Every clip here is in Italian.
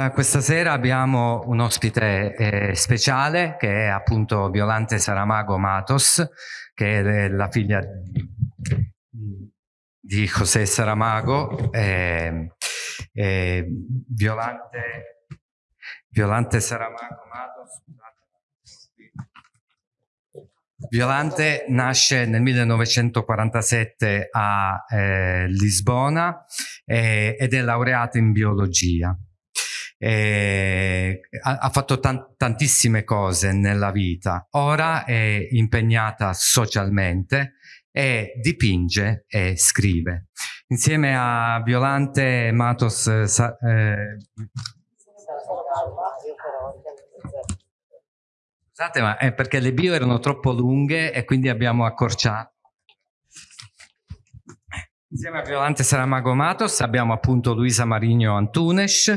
Eh, questa sera abbiamo un ospite eh, speciale che è appunto Violante Saramago Matos, che è la figlia di, José Saramago. Eh, Violante, Violante Saramago Matos, Violante nasce nel 1947 a eh, Lisbona eh, ed è laureato in biologia. Eh, ha, ha, fatto tan tantissime cose nella vita, ora è impegnata socialmente e dipinge e scrive. Insieme a Violante Matos sa, eh, Scusate, ma è perché le bio erano troppo lunghe e quindi abbiamo accorciato. Insieme a Violante Saramago Matos abbiamo appunto Luisa Marigno Antunes,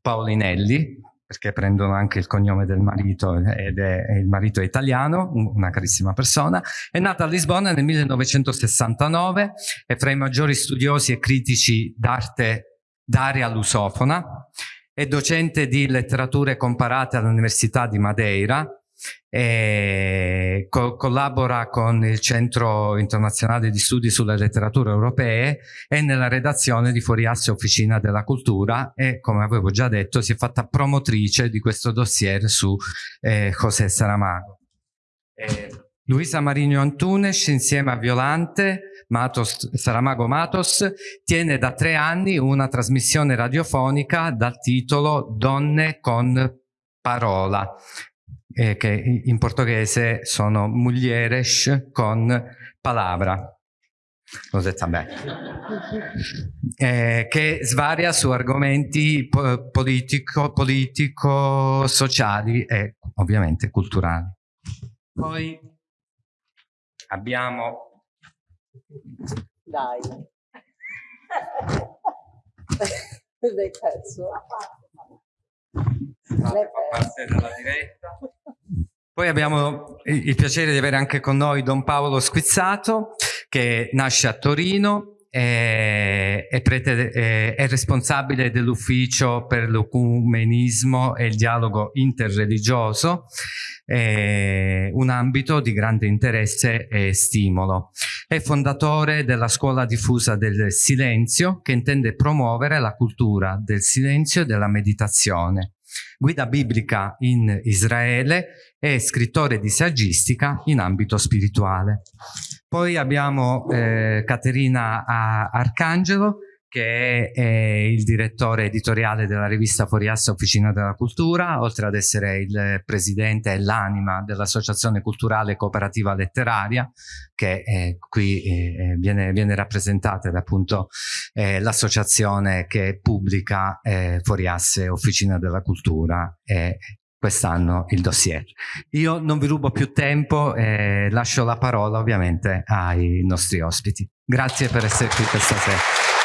Paulinelli, perché prendono anche il cognome del marito ed è, il marito italiano, una carissima persona. È nata a Lisbona nel 1969, è fra i maggiori studiosi e critici d'arte d'aria lusofona, è docente di letterature comparate all'Università di Madeira, e co collabora con il Centro Internazionale di Studi sulle Letterature Europee e nella redazione di Fuoriasse Officina della Cultura e, come avevo già detto, si è fatta promotrice di questo dossier su eh, José Saramago. Eh, Luisa Marino Antunes, insieme a Violante Matos, Saramago Matos, tiene da tre anni una trasmissione radiofonica dal titolo Donne con parola, eh, che in portoghese sono mulheres con palavra. Bene. Eh, che svaria su argomenti po politico, politico, sociali e ovviamente culturali. Poi abbiamo... Dai. L'hai perso. parte della diretta. Poi abbiamo il piacere di avere anche con noi Don Paolo Squizzato, che nasce a Torino, è, è, prete, è, è responsabile dell'ufficio per l'ecumenismo e il dialogo interreligioso, un ambito di grande interesse e stimolo. È fondatore della scuola diffusa del silenzio che intende promuovere la cultura del silenzio e della meditazione guida biblica in Israele e scrittore di saggistica in ambito spirituale. Poi abbiamo eh, Caterina Arcangelo, che è, il direttore editoriale della rivista Foriassa Officina della Cultura, oltre ad essere il presidente e l'anima dell'Associazione Culturale Cooperativa Letteraria, che eh, qui eh, viene, viene, rappresentata da appunto eh, l'associazione che pubblica eh, Foriasse Officina della Cultura e quest'anno il dossier. Io non vi rubo più tempo e lascio la parola ovviamente ai nostri ospiti. Grazie per essere qui questa sera.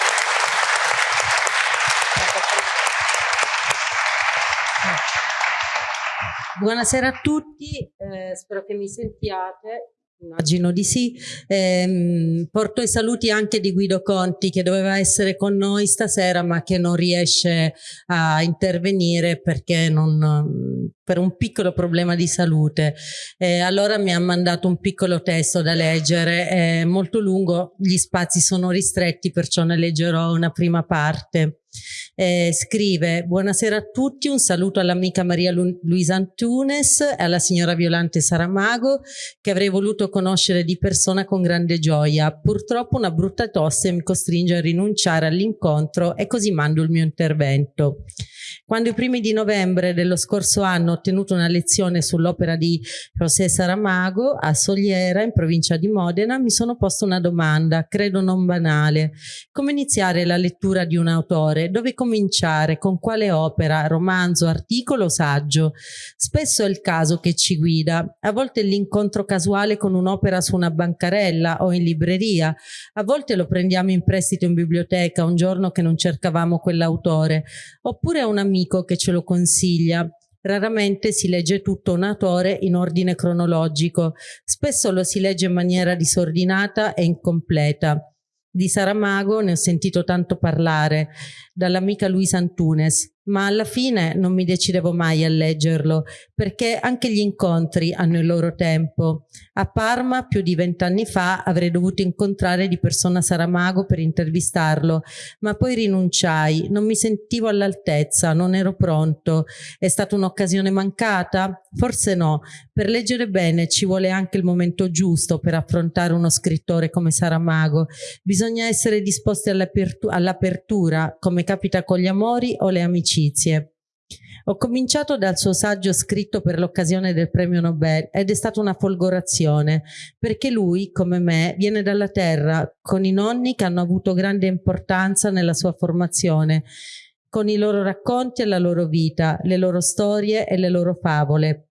Buonasera a tutti, eh, spero che mi sentiate. Immagino di sì. Eh, porto i saluti anche di Guido Conti che doveva essere con noi stasera ma che non riesce a intervenire perché non, per un piccolo problema di salute. Eh, allora mi ha mandato un piccolo testo da leggere, è molto lungo, gli spazi sono ristretti perciò ne leggerò una prima parte eh, scrive buonasera a tutti, un saluto all'amica Maria Lu Luisa Antunes e alla signora Violante Saramago che avrei voluto conoscere di persona con grande gioia. Purtroppo una brutta tosse mi costringe a rinunciare all'incontro e così mando il mio intervento. Quando i primi di novembre dello scorso anno ho ottenuto una lezione sull'opera di José Saramago a Soliera, in provincia di Modena, mi sono posto una domanda, credo non banale. Come iniziare la lettura di un autore? Dove cominciare? Con quale opera? Romanzo, articolo, saggio? Spesso è il caso che ci guida. A volte l'incontro casuale con un'opera su una bancarella o in libreria. A volte lo prendiamo in prestito in biblioteca un giorno che non cercavamo quell'autore. Oppure è un amico che ce lo consiglia. Raramente si legge tutto un autore in ordine cronologico, spesso lo si legge in maniera disordinata e incompleta. Di Saramago ne ho sentito tanto parlare, dall'amica Luisa Antunes. Ma alla fine non mi decidevo mai a leggerlo, perché anche gli incontri hanno il loro tempo. A Parma, più di vent'anni fa, avrei dovuto incontrare di persona Saramago per intervistarlo, ma poi rinunciai, non mi sentivo all'altezza, non ero pronto. È stata un'occasione mancata? Forse no. Per leggere bene ci vuole anche il momento giusto per affrontare uno scrittore come Saramago. Bisogna essere disposti all'apertura, come capita con gli amori o le amicizie. Ho cominciato dal suo saggio scritto per l'occasione del premio Nobel ed è stata una folgorazione, perché lui, come me, viene dalla terra, con i nonni che hanno avuto grande importanza nella sua formazione, con i loro racconti e la loro vita, le loro storie e le loro favole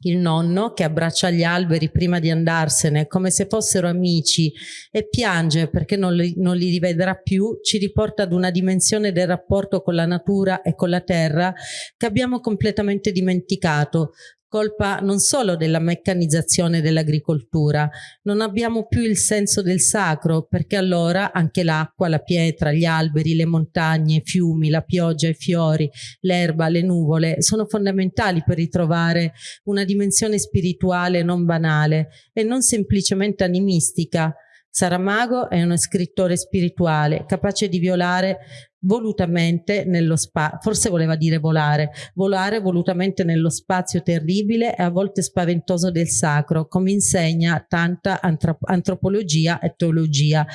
il nonno che abbraccia gli alberi prima di andarsene come se fossero amici e piange perché non li, non li rivedrà più, ci riporta ad una dimensione del rapporto con la natura e con la terra che abbiamo completamente dimenticato, colpa non solo della meccanizzazione dell'agricoltura, non abbiamo più il senso del sacro perché allora anche l'acqua, la pietra, gli alberi, le montagne, i fiumi, la pioggia, i fiori, l'erba, le nuvole sono fondamentali per ritrovare una dimensione spirituale non banale e non semplicemente animistica. Saramago è uno scrittore spirituale capace di violare volutamente nello spazio, forse voleva dire volare, volare volutamente nello spazio terribile e a volte spaventoso del sacro, come insegna tanta antropologia e teologia.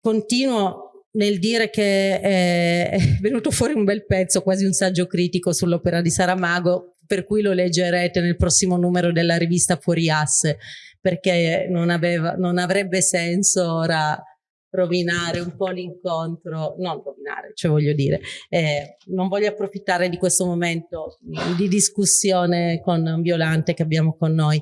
Continuo nel dire che è venuto fuori un bel pezzo, quasi un saggio critico sull'opera di Saramago, per cui lo leggerete nel prossimo numero della rivista Fuori Asse, perché non, aveva, non avrebbe senso ora rovinare un po' l'incontro, non rovinare, cioè voglio dire, eh, non voglio approfittare di questo momento di discussione con Violante che abbiamo con noi.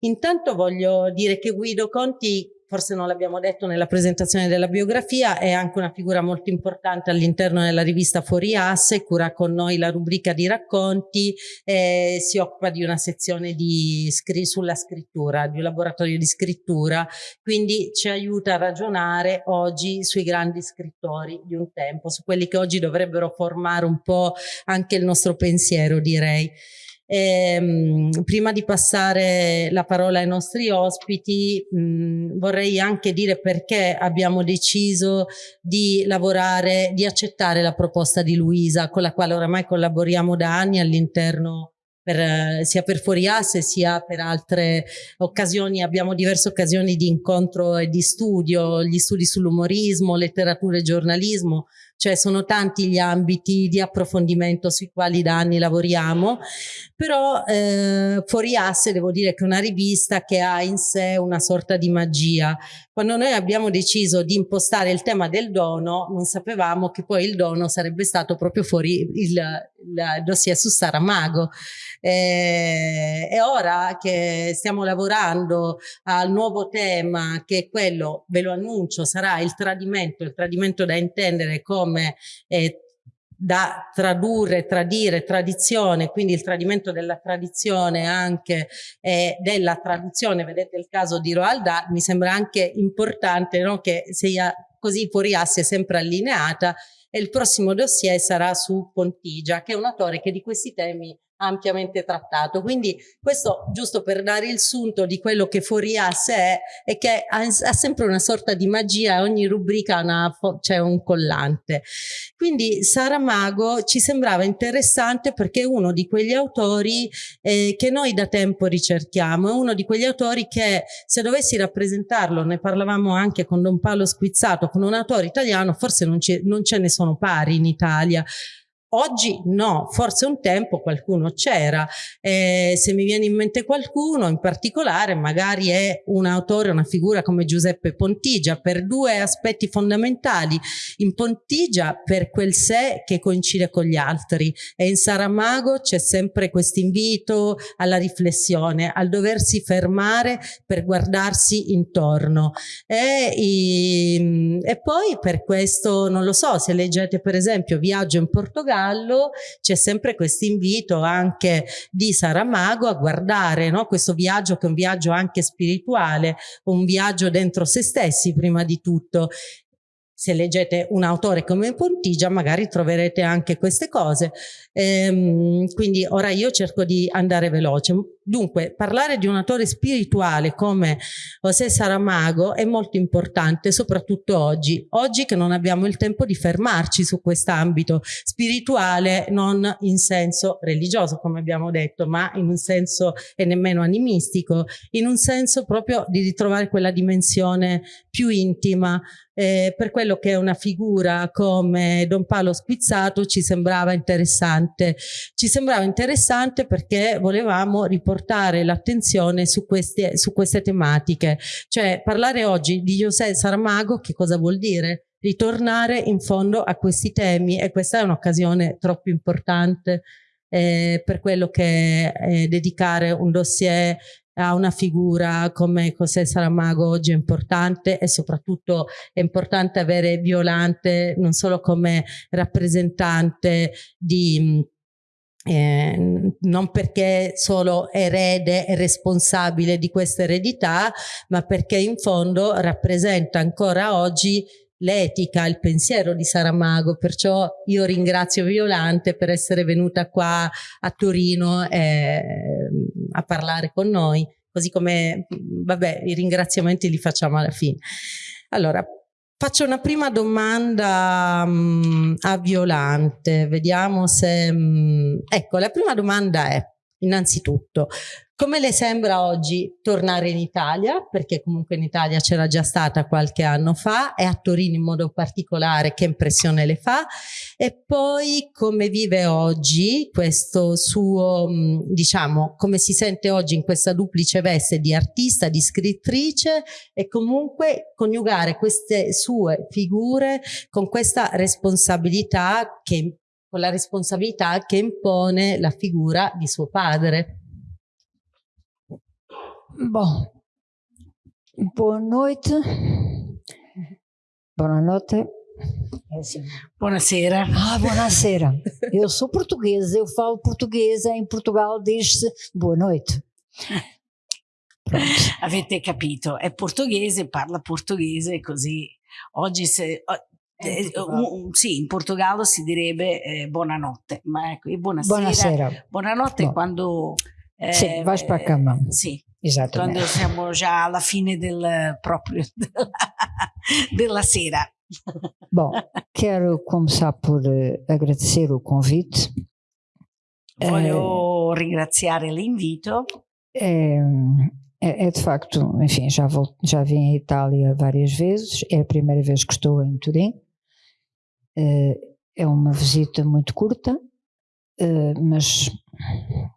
Intanto voglio dire che Guido Conti forse non l'abbiamo detto nella presentazione della biografia, è anche una figura molto importante all'interno della rivista Fuori Asse, cura con noi la rubrica di racconti, eh, si occupa di una sezione di scri sulla scrittura, di un laboratorio di scrittura, quindi ci aiuta a ragionare oggi sui grandi scrittori di un tempo, su quelli che oggi dovrebbero formare un po' anche il nostro pensiero, direi. Eh, prima di passare la parola ai nostri ospiti mh, vorrei anche dire perché abbiamo deciso di lavorare, di accettare la proposta di Luisa con la quale oramai collaboriamo da anni all'interno per, sia per Fuoriasse sia per altre occasioni, abbiamo diverse occasioni di incontro e di studio, gli studi sull'umorismo, letteratura e giornalismo, cioè sono tanti gli ambiti di approfondimento sui quali da anni lavoriamo, però eh, Fuori Asse devo dire che è una rivista che ha in sé una sorta di magia. Quando noi abbiamo deciso di impostare il tema del dono, non sapevamo che poi il dono sarebbe stato proprio fuori il, il dossier su Saramago. Eh, e ora che stiamo lavorando al nuovo tema, che è quello, ve lo annuncio, sarà il tradimento, il tradimento da intendere come eh, da tradurre, tradire, tradizione, quindi il tradimento della tradizione anche eh, della traduzione, vedete il caso di Roald Dahl, mi sembra anche importante no, che sia così fuori asse sempre allineata e il prossimo dossier sarà su Pontigia, che è un autore che di questi temi ampiamente trattato. Quindi questo giusto per dare il sunto di quello che sé è che ha, ha sempre una sorta di magia, ogni rubrica c'è un collante. Quindi Saramago ci sembrava interessante perché è uno di quegli autori eh, che noi da tempo ricerchiamo, è uno di quegli autori che se dovessi rappresentarlo, ne parlavamo anche con Don Paolo Squizzato, con un autore italiano, forse non, non ce ne sono pari in Italia, Oggi no, forse un tempo qualcuno c'era, eh, se mi viene in mente qualcuno in particolare magari è un autore, una figura come Giuseppe Pontigia per due aspetti fondamentali, in Pontigia per quel sé che coincide con gli altri. E in Saramago c'è sempre questo invito alla riflessione, al doversi fermare per guardarsi intorno. E, e poi per questo non lo so, se leggete per esempio Viaggio in Portogallo Portogallo c'è sempre questo invito anche di Saramago a guardare no? questo viaggio che è un viaggio anche spirituale, un viaggio dentro se stessi prima di tutto se leggete un autore come Pontigia magari troverete anche queste cose. Ehm, quindi ora io cerco di andare veloce. Dunque, parlare di un autore spirituale come José Saramago è molto importante, soprattutto oggi. Oggi che non abbiamo il tempo di fermarci su quest'ambito spirituale, non in senso religioso, come abbiamo detto, ma in un senso e nemmeno animistico, in un senso proprio di ritrovare quella dimensione più intima eh, per quello che una figura come Don Paolo Spizzato ci sembrava interessante. Ci sembrava interessante perché volevamo riportare l'attenzione su su queste tematiche. Cioè parlare oggi di José Saramago che cosa vuol dire? Ritornare in fondo a questi temi e questa è un'occasione troppo importante eh, per quello che è dedicare un dossier a una figura come José Saramago oggi è importante e soprattutto è importante avere Violante non solo come rappresentante di eh, non perché solo erede e responsabile di questa eredità, ma perché in fondo rappresenta ancora oggi l'etica, il pensiero di Saramago, perciò io ringrazio Violante per essere venuta qua a Torino eh, a parlare con noi, così come, vabbè, i ringraziamenti li facciamo alla fine. Allora, faccio una prima domanda um, a Violante, vediamo se... Um, ecco, la prima domanda è, innanzitutto, come le sembra oggi tornare in Italia? Perché comunque in Italia c'era già stata qualche anno fa e a Torino in modo particolare che impressione le fa? E poi come vive oggi questo suo, diciamo, come si sente oggi in questa duplice veste di artista, di scrittrice e comunque coniugare queste sue figure con questa responsabilità che con la responsabilità che impone la figura di suo padre. Bom, boa noite. Buonanotte. Assim. Buonasera. Ah, buonasera. Eu sou portuguesa, eu falo portuguesa, em Portugal diz-se boa noite. Pronto. Avete capito, è portoghese, parla portoghese, così oggi se... Eh, un, sì, in Portogallo si direbbe eh, buonanotte, ma ecco, buonasera. Buonasera. Buonanotte no. quando... Eh, sì, vai per cama. Sì, Esattamente. Quando siamo già alla fine del, proprio della, della sera. Bom, quero começar por agradecer o convite. Voglio uh, ringraziare l'invito. É, é, é, de facto, enfim, já, volto, já vim à Itália várias vezes, é a primeira vez que estou em Turim. Uh, é uma visita muito curta, mas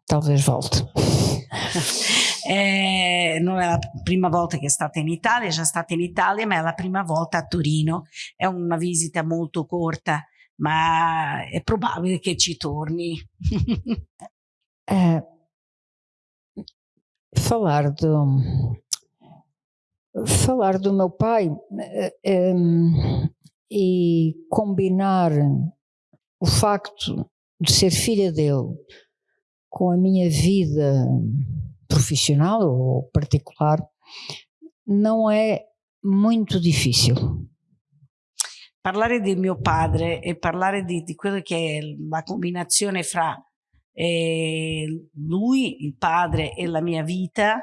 talvez volte. Eh, non è la prima volta che è stata in Italia, è già stata in Italia, ma è la prima volta a Torino. È una visita molto corta, ma è probabile che ci torni. eh, falar do falar do meu pai eh, ehm, e combinar o facto de ser filha dele com a minha vida profissional ou particolare, não é muito difficile. Parlare di mio padre e parlare di, di quella che è la combinazione fra eh, lui, il padre e la mia vita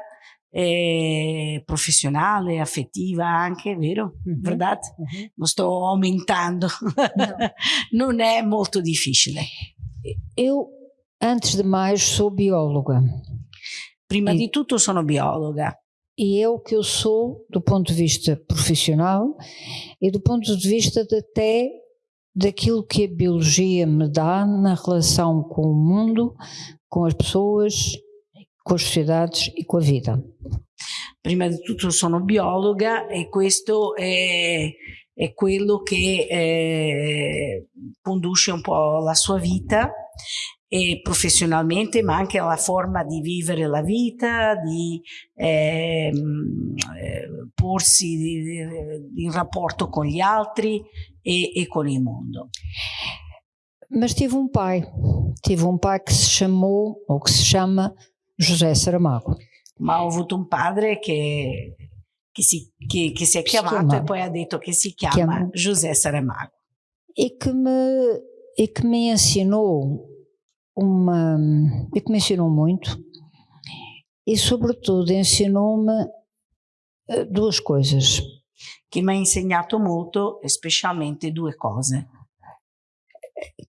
eh, professionale, affettiva anche, vero? Mm -hmm. Verdad? Mm -hmm. Lo sto aumentando. No. non è molto difficile. Eu, antes de mais, sou bióloga. Prima e, di tutto sono biologa. E é o que eu sou do ponto de vista profissional e do ponto de vista de até daquilo que a biologia me dá na relação com o mundo, com as pessoas, com as sociedades e com a vida. Prima di tutto sono biologa e questo è, è quello che eh, conduce un po' la sua vita e professionalmente, ma anche alla forma di vivere la vita, di ehm, eh, porsi in rapporto con gli altri e, e, con il mondo. Mas tive um pai, tive um pai que se chamou, ou que se chama, José Saramago. Ma ho avuto un padre che, che si, che, che si è chiamato chiama. e poi ha detto che si chiama Chiama. José Saramago. e que me, e que me ensinou uma e que me ensinou muito e sobretudo ensinou-me eh, duas coisas che mi ha insegnato molto, e specialmente due cose.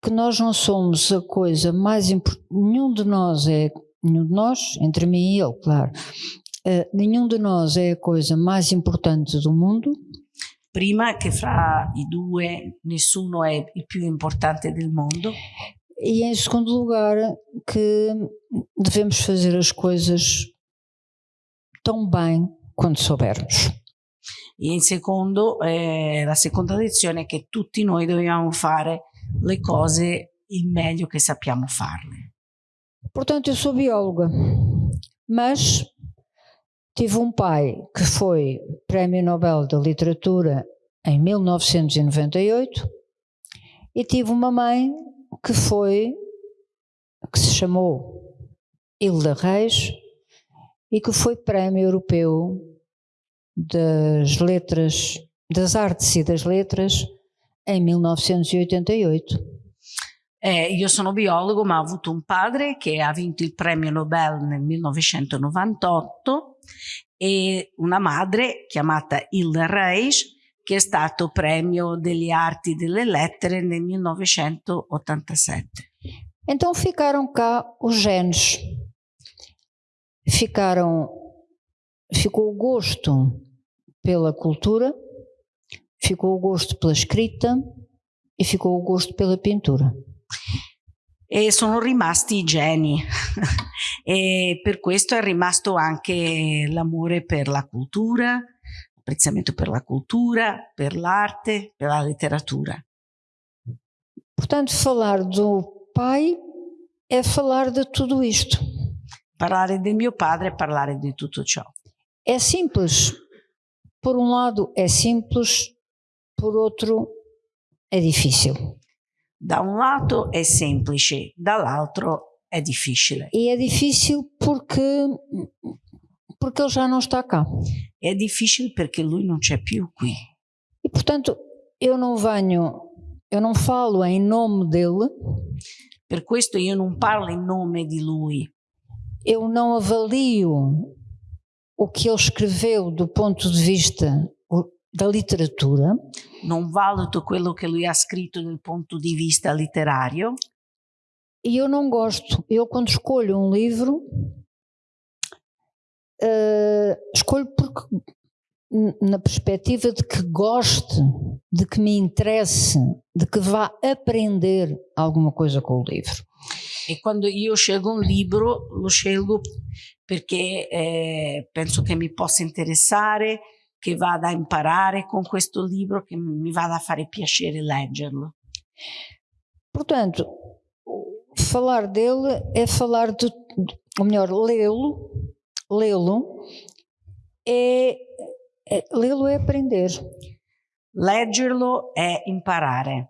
que nós não somos a coisa mais importante nenhum de nós é nenhum de nós entre mim e ele claro. Eh, nenhum de nós é a coisa mais importante do mundo. Prima che fra i due nessuno è il più importante del mondo. E em segundo lugar que devemos fazer as coisas tão bem quando soubermos. E in secondo, eh, la seconda lezione è che tutti noi dobbiamo fare le cose il meglio che sappiamo farle. Portanto, eu sou bióloga, mas tive um pai que foi Prémio Nobel da Literatura em 1998 e tive uma mãe que foi, que se chamou Hilda Reis e que foi Prémio Europeu das Letras, das Artes e das Letras em 1988. Eh, io sono biologo, ma ho avuto un padre che ha vinto il premio Nobel nel 1998 e una madre chiamata Hilda Reis che è stato premio delle arti e delle lettere nel 1987. Então ficaram cá os genes. Ficaram, ficou o gosto pela cultura, ficou o gosto pela escrita e ficou o gosto pela pintura. E sono rimasti i geni e per questo è rimasto anche l'amore per la cultura, l'apprezzamento per la cultura, per l'arte, per la letteratura. Portanto, falar do pai é falar de tudo isto. Parlare del mio padre è parlare di tutto ciò. É simples. Por um lado é simples, por outro é difícil. Da un lato è semplice, dall'altro è difficile. E é difícil porque, porque ele já não está cá. È difficile perché lui non c'è più qui. E portanto, eu não venho, eu não falo em nome dele, Per questo io non parlo in nome di lui, eu não avalio o que ele escreveu do ponto de vista da literatura, non valuto quello che lui ha scritto dal punto di vista letterario e eu não gosto. Eu, quando escolho um livro, eh, escolho porque na perspectiva de que goste, de que me interesse, de que vá aprender alguma coisa com o livro. e quando io scelgo un libro lo scelgo perché eh, penso che mi possa interessare, che vada a imparare con questo libro, che mi vada a fare piacere leggerlo. Portanto, falar dele é falar de, ou melhor, lê-lo, lê-lo é, é lê-lo é aprender, Leggerlo è imparare,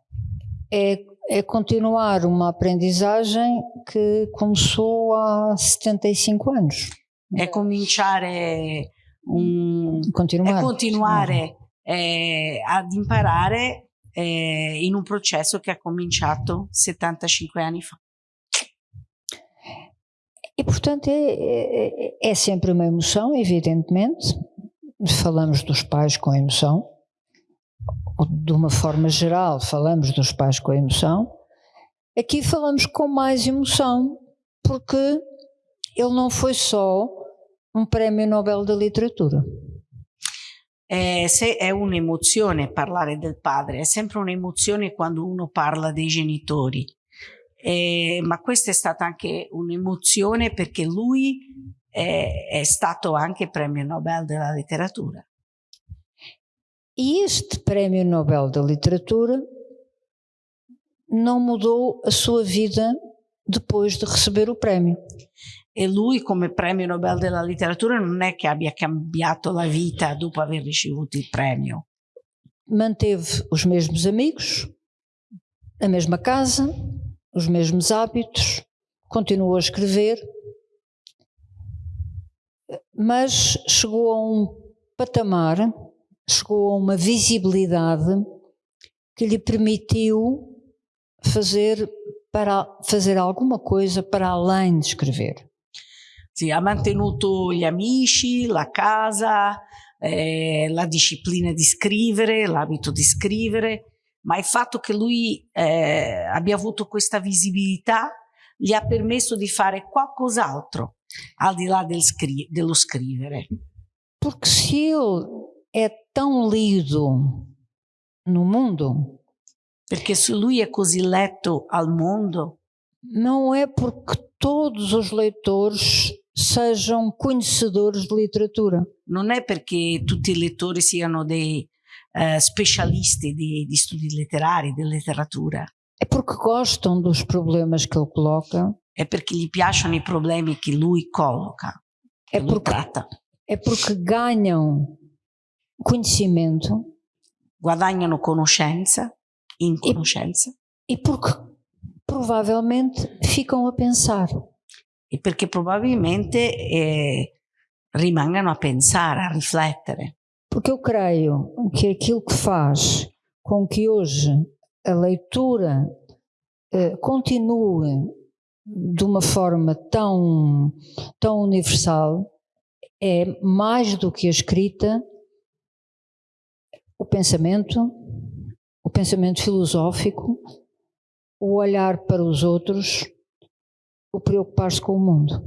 é, é continuar uma aprendizagem que começou há 75 anos. è cominciare un, Continuar. è continuare eh, ad imparare eh, in un processo che ha cominciato 75 anni fa. E portanto é, é, é sempre uma emoção, evidentemente. Falamos dos pais com emoção. De uma forma geral, falamos dos pais com emoção. Aqui falamos com mais emoção, porque ele não foi só um prémio Nobel da Literatura. Eh, se è un'emozione parlare del padre, è sempre un'emozione quando uno parla dei genitori. Eh, ma questa è stata anche un'emozione perché lui è, è stato anche premio Nobel della letteratura. E este prémio Nobel da Literatura não mudou a sua vida depois de receber o prémio. E lui come premio Nobel della letteratura non è che abbia cambiato la vita dopo aver ricevuto il premio. manteve os mesmos amigos, a mesma casa, os mesmos hábitos, continuou a escrever, mas chegou a um patamar, chegou a uma visibilidade que lhe permitiu fazer, para, fazer alguma coisa para além de escrever. Sì, ha mantenuto gli amici, la casa, eh, la disciplina di scrivere, l'abito di scrivere, ma il fatto che lui eh, abbia avuto questa visibilità gli ha permesso di fare qualcos'altro al di là del scri dello scrivere. Porque se ele é tão lido no mundo, Perché se lui è così letto al mondo, não é porque todos os leitores sejam conhecedores de literatura. non è perché tutti i lettori siano dei eh, specialisti di, di studi letterari, di letteratura, É porque gostam dos problemas que ele coloca, è perché gli piacciono i problemi che lui colloca, che é lui porque, é porque ganham conhecimento. Guadagnano conoscenza, in conoscenza, e porque provavelmente ficam a pensar. E perché probabilmente eh, rimangano a pensare, a riflettere. Porque eu creio que aquilo que faz com que hoje a leitura eh, continue de uma forma tão, tão universal é mais do que a escrita, o pensamento, o pensamento filosófico, o olhar para os outros, o preocupar-se com o mundo.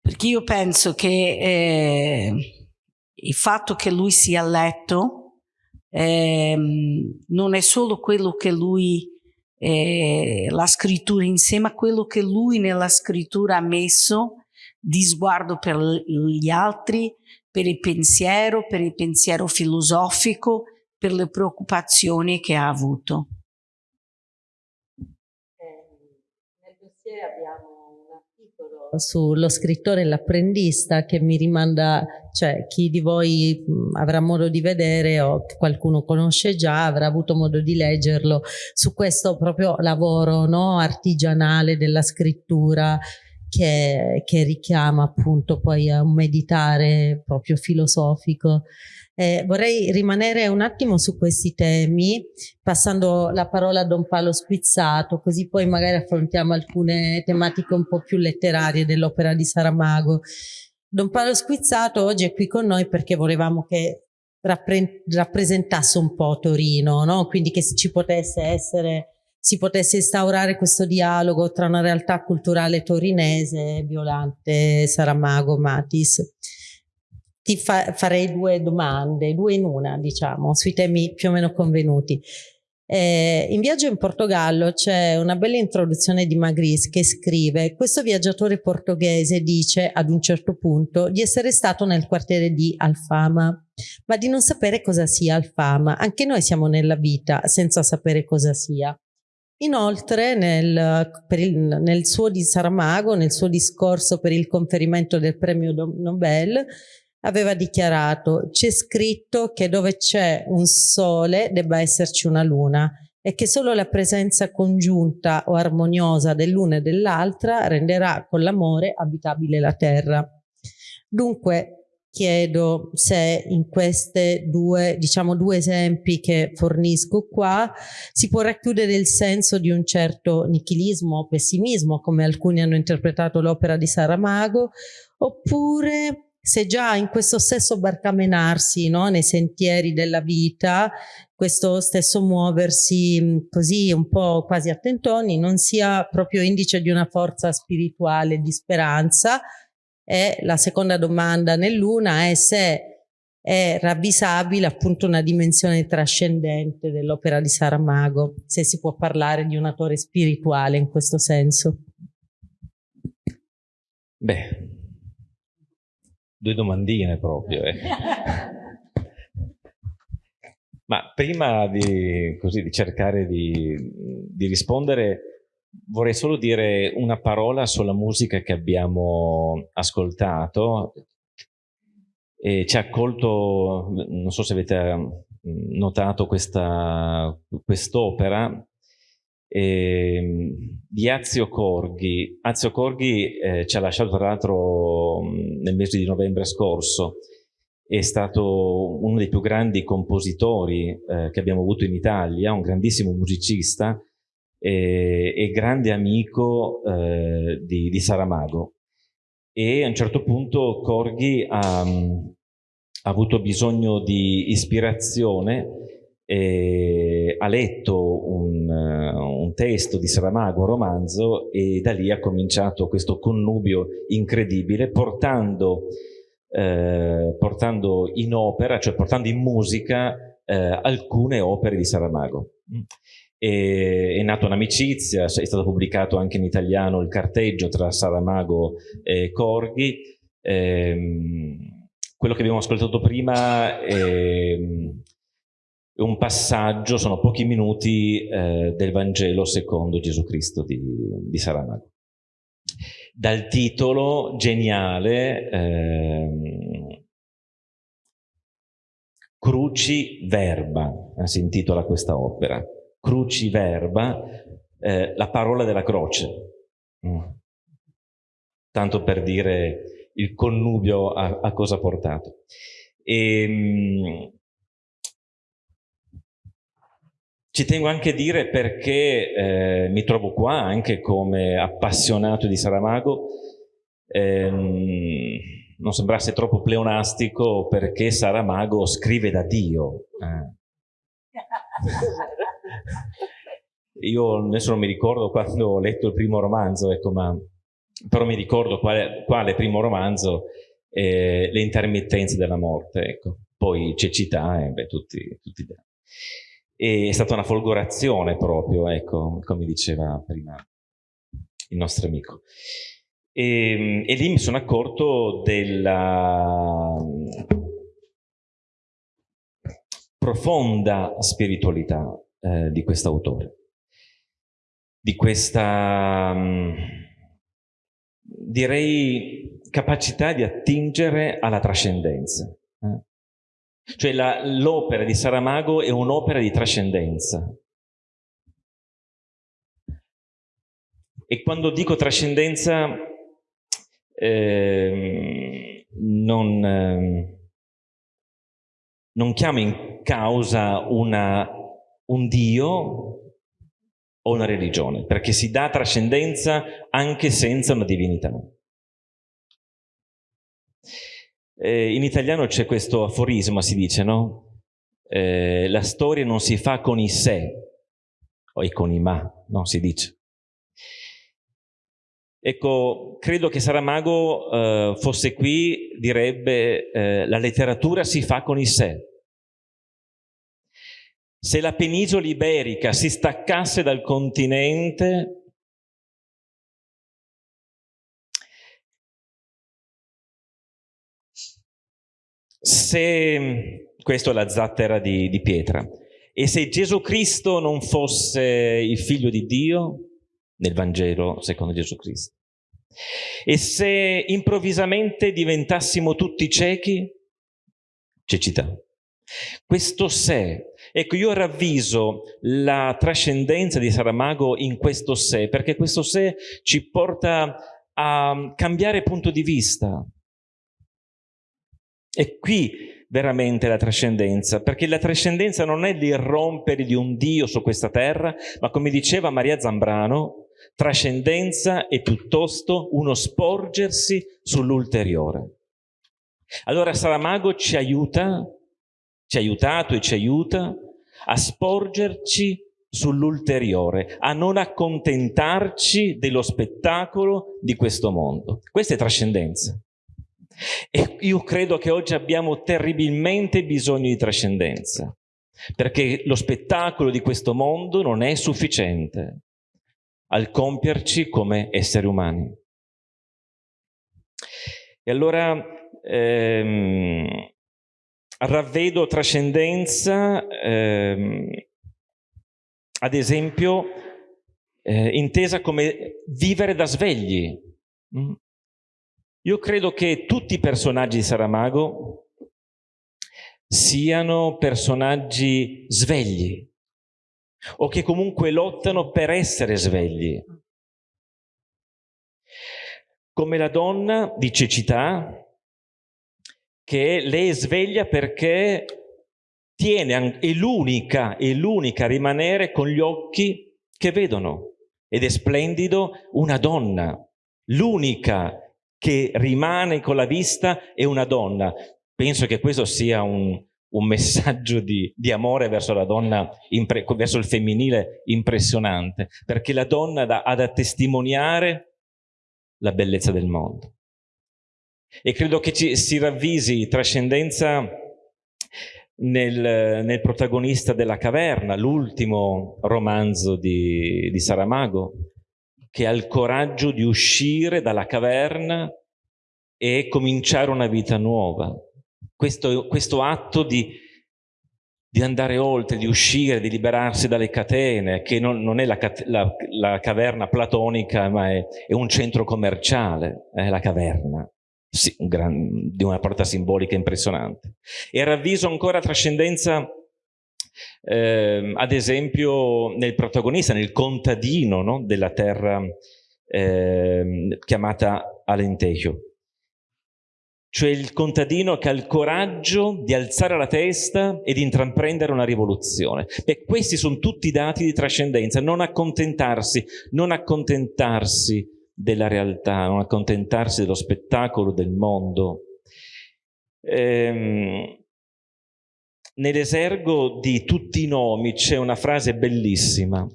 Perché io penso che eh, il fatto che lui sia letto ehm, non è solo quello che lui, eh, la scrittura in sé, ma quello che lui nella scrittura ha messo di sguardo per gli altri, per il pensiero, per il pensiero filosofico, per le preoccupazioni che ha avuto. Nel dossier abbiamo un articolo sullo scrittore e l'apprendista che mi rimanda, cioè chi di voi avrà modo di vedere o qualcuno conosce già avrà avuto modo di leggerlo su questo proprio lavoro no, artigianale della scrittura che, che richiama appunto poi a un meditare proprio filosofico. Eh, vorrei rimanere un attimo su questi temi, passando la parola a Don Paolo Spizzato, così poi magari affrontiamo alcune tematiche un po' più letterarie dell'opera di Saramago. Don Paolo Squizzato oggi è qui con noi perché volevamo che rappre- rappresentasse un po' Torino, no? quindi che ci potesse essere, si potesse instaurare questo dialogo tra una realtà culturale torinese, Violante, Saramago, Matis ti fa- farei due domande, due in una, diciamo, sui temi più o meno convenuti. Eh, in Viaggio in Portogallo c'è una bella introduzione di Magris che scrive questo viaggiatore portoghese dice ad un certo punto di essere stato nel quartiere di Alfama. Ma di non sapere cosa sia Alfama. Anche noi siamo nella vita senza sapere cosa sia. Inoltre, nel, il, nel suo di Saramago, nel suo discorso per il conferimento del premio Nobel, aveva dichiarato c'è scritto che dove c'è un sole debba esserci una luna e che solo la presenza congiunta o armoniosa dell'una e dell'altra renderà con l'amore abitabile la terra. Dunque chiedo se in queste due, diciamo due esempi che fornisco qua si può racchiudere il senso di un certo nichilismo o pessimismo come alcuni hanno interpretato l'opera di Saramago oppure se già in questo stesso barcamenarsi no, nei sentieri della vita, questo stesso muoversi così un po' quasi a tentoni non sia proprio indice di una forza spirituale di speranza. E la seconda domanda nell'una è se è ravvisabile appunto una dimensione trascendente dell'opera di Saramago, se si può parlare di un autore spirituale in questo senso. Beh, due domandine proprio. Eh. Ma prima di, così, di cercare di, di, rispondere, vorrei solo dire una parola sulla musica che abbiamo ascoltato. E ci ha accolto, non so se avete notato questa quest'opera, eh, di Azio Corghi. Azio Corghi eh, ci ha lasciato tra l'altro nel mese di novembre scorso è stato uno dei più grandi compositori eh, che abbiamo avuto in Italia, un grandissimo musicista e, grande amico eh, di, di, Saramago. E a un certo punto Corghi ha, ha avuto bisogno di ispirazione e ha letto un, un, testo di Saramago, un romanzo, e da lì ha cominciato questo connubio incredibile, portando, eh, portando in opera, cioè portando in musica eh, alcune opere di Saramago. E, è nata un'amicizia, è stato pubblicato anche in italiano il carteggio tra Saramago e Corghi. Ehm, quello che abbiamo ascoltato prima è, un passaggio, sono pochi minuti eh, del Vangelo secondo Gesù Cristo di, di Saramago. Dal titolo geniale eh, Cruci Verba, eh, si intitola questa opera. Cruci Verba, eh, la parola della croce. Mm. Tanto per dire il connubio a, a cosa ha portato. E, ehm, ci tengo anche a dire perché eh, mi trovo qua anche come appassionato di Saramago, ehm, non sembrasse troppo pleonastico perché Saramago scrive da Dio. Eh. Io adesso non mi ricordo quando ho letto il primo romanzo, ecco, ma però mi ricordo quale, quale primo romanzo, eh, Le intermittenze della morte, ecco. poi cecità, e beh, tutti, tutti e è stata una folgorazione proprio, ecco, come diceva prima il nostro amico. E, e lì mi sono accorto della profonda spiritualità eh, di quest'autore, di questa... Mh, direi, capacità di attingere alla trascendenza. Cioè l'opera di Saramago è un'opera di trascendenza. E quando dico trascendenza eh, non, eh, non chiamo in causa una, un Dio o una religione, perché si dà trascendenza anche senza una divinità. Eh, in italiano c'è questo aforisma, si dice, no? Eh, la storia non si fa con i sé, o con i ma, no? Si dice. Ecco, credo che Saramago eh, fosse qui, direbbe, eh, la letteratura si fa con i sé. Se la penisola iberica si staccasse dal continente, se, questo è la zattera di, di pietra, e se Gesù Cristo non fosse il figlio di Dio, nel Vangelo secondo Gesù Cristo, e se improvvisamente diventassimo tutti ciechi, cecità. Questo sé, ecco io ravviso la trascendenza di Saramago in questo sé, perché questo sé ci porta a cambiare punto di vista. E qui veramente la trascendenza, perché la trascendenza non è l'irrompere di un Dio su questa terra, ma come diceva Maria Zambrano, trascendenza è piuttosto uno sporgersi sull'ulteriore. Allora Saramago ci aiuta ci ha aiutato e ci aiuta a sporgerci sull'ulteriore, a non accontentarci dello spettacolo di questo mondo. Questa è trascendenza. E io credo che oggi abbiamo terribilmente bisogno di trascendenza, perché lo spettacolo di questo mondo non è sufficiente al compierci come esseri umani. E allora ehm, ravvedo trascendenza, ehm, ad esempio, eh, intesa come vivere da svegli. Mm. Io credo che tutti i personaggi di Saramago siano personaggi svegli o che comunque lottano per essere svegli. Come la donna di cecità che lei è sveglia perché tiene, è l'unica, è l'unica a rimanere con gli occhi che vedono. Ed è splendido una donna, l'unica che rimane con la vista è una donna. Penso che questo sia un, un messaggio di, di, amore verso la donna, verso il femminile impressionante, perché la donna da, ha da testimoniare la bellezza del mondo. E credo che ci, si ravvisi trascendenza nel, nel protagonista della caverna, l'ultimo romanzo di, di Saramago, che ha il coraggio di uscire dalla caverna e cominciare una vita nuova. Questo, questo atto di, di, andare oltre, di uscire, di liberarsi dalle catene, che non, non è la, la, la, caverna platonica, ma è, è, un centro commerciale, è la caverna. Sì, un gran, di una porta simbolica impressionante. E ravviso ancora trascendenza eh, ad esempio nel protagonista, nel contadino no? della terra eh, chiamata Alentejo. Cioè il contadino che ha il coraggio di alzare la testa e di intraprendere una rivoluzione. E questi sono tutti dati di trascendenza, non accontentarsi, non accontentarsi della realtà, non accontentarsi dello spettacolo del mondo. Ehm, Nell'esergo di tutti i nomi c'è una frase bellissima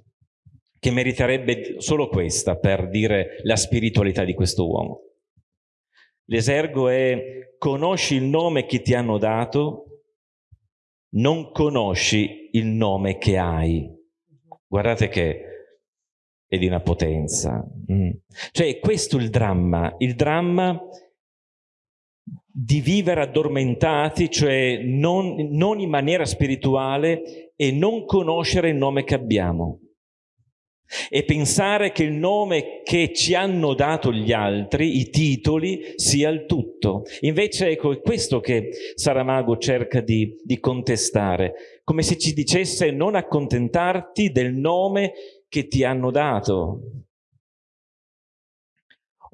che meriterebbe solo questa per dire la spiritualità di questo uomo. L'esergo è conosci il nome che ti hanno dato, non conosci il nome che hai. Guardate che è di una potenza. Mm. Cioè, questo è il dramma. Il dramma di vivere addormentati, cioè non, non in maniera spirituale e non conoscere il nome che abbiamo. E pensare che il nome che ci hanno dato gli altri, i titoli, sia il tutto. Invece ecco, è questo che Saramago cerca di, di contestare, come se ci dicesse non accontentarti del nome che ti hanno dato,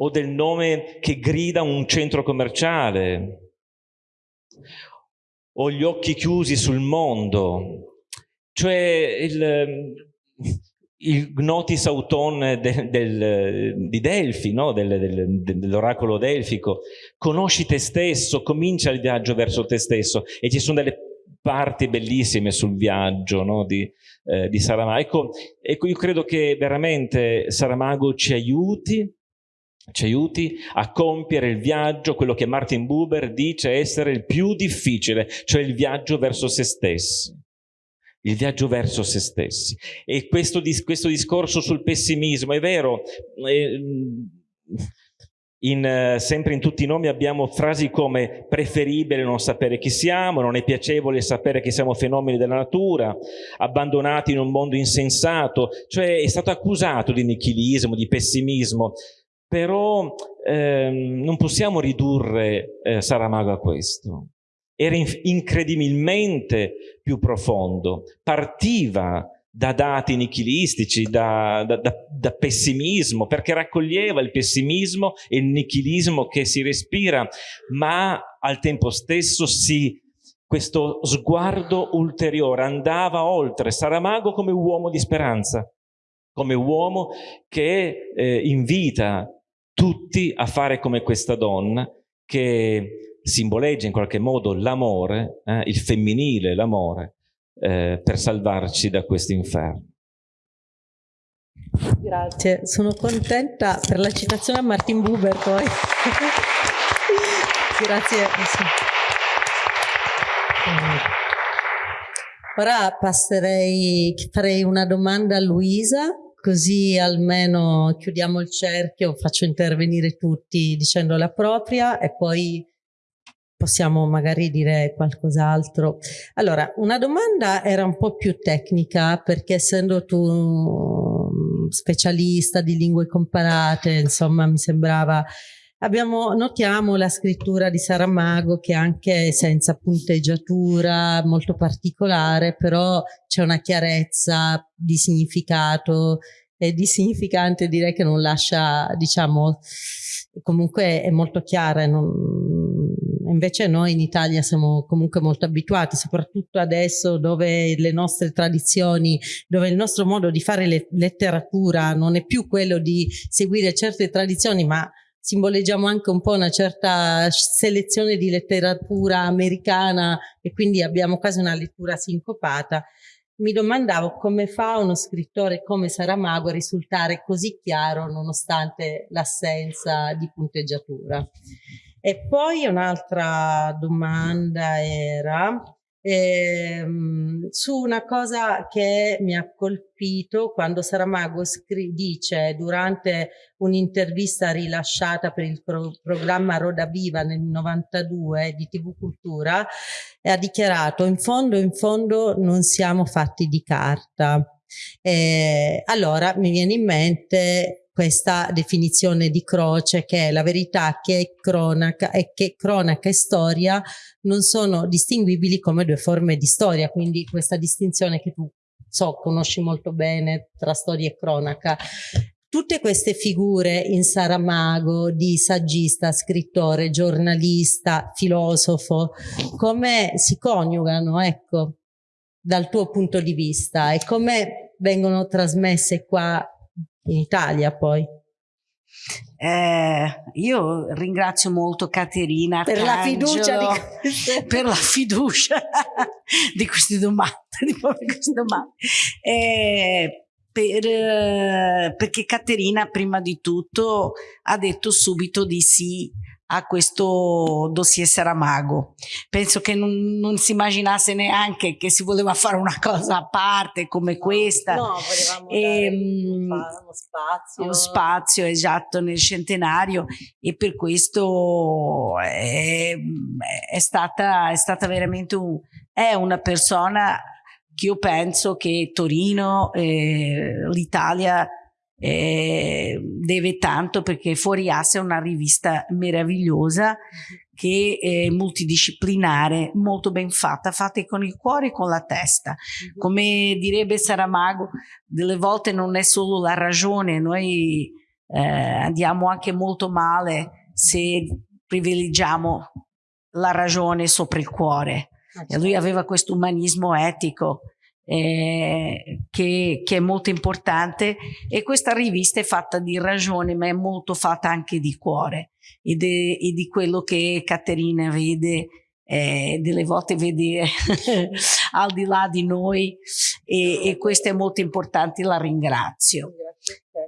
o del nome che grida un centro commerciale, o gli occhi chiusi sul mondo, cioè il, il Gnotis Auton del, del, di Delfi, no? del, dell'oracolo delfico, conosci te stesso, comincia il viaggio verso te stesso e ci sono delle parti bellissime sul viaggio no? di, eh, di Saramago. Ecco, ecco, io credo che veramente Saramago ci aiuti ci aiuti a compiere il viaggio, quello che Martin Buber dice essere il più difficile, cioè il viaggio verso se stessi. Il viaggio verso se stessi. E questo, questo discorso sul pessimismo, è vero, eh, in, sempre in tutti i nomi abbiamo frasi come preferibile non sapere chi siamo, non è piacevole sapere che siamo fenomeni della natura, abbandonati in un mondo insensato, cioè è stato accusato di nichilismo, di pessimismo, però ehm, non possiamo ridurre eh, Saramago a questo. Era in incredibilmente più profondo, partiva da dati nichilistici, da, da, da, da, pessimismo, perché raccoglieva il pessimismo e il nichilismo che si respira, ma al tempo stesso si, questo sguardo ulteriore andava oltre Saramago come uomo di speranza, come uomo che eh, invita tutti a fare come questa donna che simboleggia in qualche modo l'amore, eh, il femminile, l'amore, eh, per salvarci da questo inferno. Grazie, sono contenta per la citazione a Martin Buber poi. Grazie. Ora passerei, farei una domanda a Luisa così almeno chiudiamo il cerchio, faccio intervenire tutti dicendo la propria e poi possiamo magari dire qualcos'altro. Allora, una domanda era un po' più tecnica perché essendo tu specialista di lingue comparate, insomma, mi sembrava Abbiamo, notiamo la scrittura di Saramago che anche senza punteggiatura molto particolare, però c'è una chiarezza di significato e di significante direi che non lascia, diciamo, comunque è molto chiara, non, invece noi in Italia siamo comunque molto abituati, soprattutto adesso dove le nostre tradizioni, dove il nostro modo di fare le letteratura non è più quello di seguire certe tradizioni, ma simboleggiamo anche un po' una certa selezione di letteratura americana e quindi abbiamo quasi una lettura sincopata. Mi domandavo come fa uno scrittore come Saramago a risultare così chiaro nonostante l'assenza di punteggiatura. E poi un'altra domanda era ehm, su una cosa che mi ha colpito quando Saramago dice durante un'intervista rilasciata per il pro programma Roda Viva nel 92 di TV Cultura ha dichiarato in fondo in fondo non siamo fatti di carta. Eh, allora mi viene in mente questa definizione di croce che è la verità che è cronaca e che cronaca e storia non sono distinguibili come due forme di storia, quindi questa distinzione che tu so conosci molto bene tra storia e cronaca. Tutte queste figure in Saramago di saggista, scrittore, giornalista, filosofo, come si coniugano, ecco, dal tuo punto di vista e come vengono trasmesse qua in Italia poi. Eh, io ringrazio molto Caterina per la fiducia di, per la fiducia di queste domande, di queste domande. Eh, per, eh, perché Caterina prima di tutto ha detto subito di sì a questo dossier Saramago. Penso che non, non, si immaginasse neanche che si voleva fare una cosa a parte come questa. No, volevamo e, ehm, uno spazio. Uno spazio, esatto, nel centenario e per questo è, è, stata, è stata veramente un, è una persona che io penso che Torino, eh, l'Italia eh, deve tanto perché Fuori Asse è una rivista meravigliosa che è multidisciplinare, molto ben fatta, fatta con il cuore e con la testa. Come direbbe Saramago, delle volte non è solo la ragione, noi eh, andiamo anche molto male se privilegiamo la ragione sopra il cuore. Ah, e lui certo. aveva questo umanismo etico eh, che, che, è molto importante. E questa rivista è fatta di ragione ma è molto fatta anche di cuore. E, de, e di quello che Caterina vede eh, delle volte vede al di là di noi. E, e questo è molto importante, la ringrazio.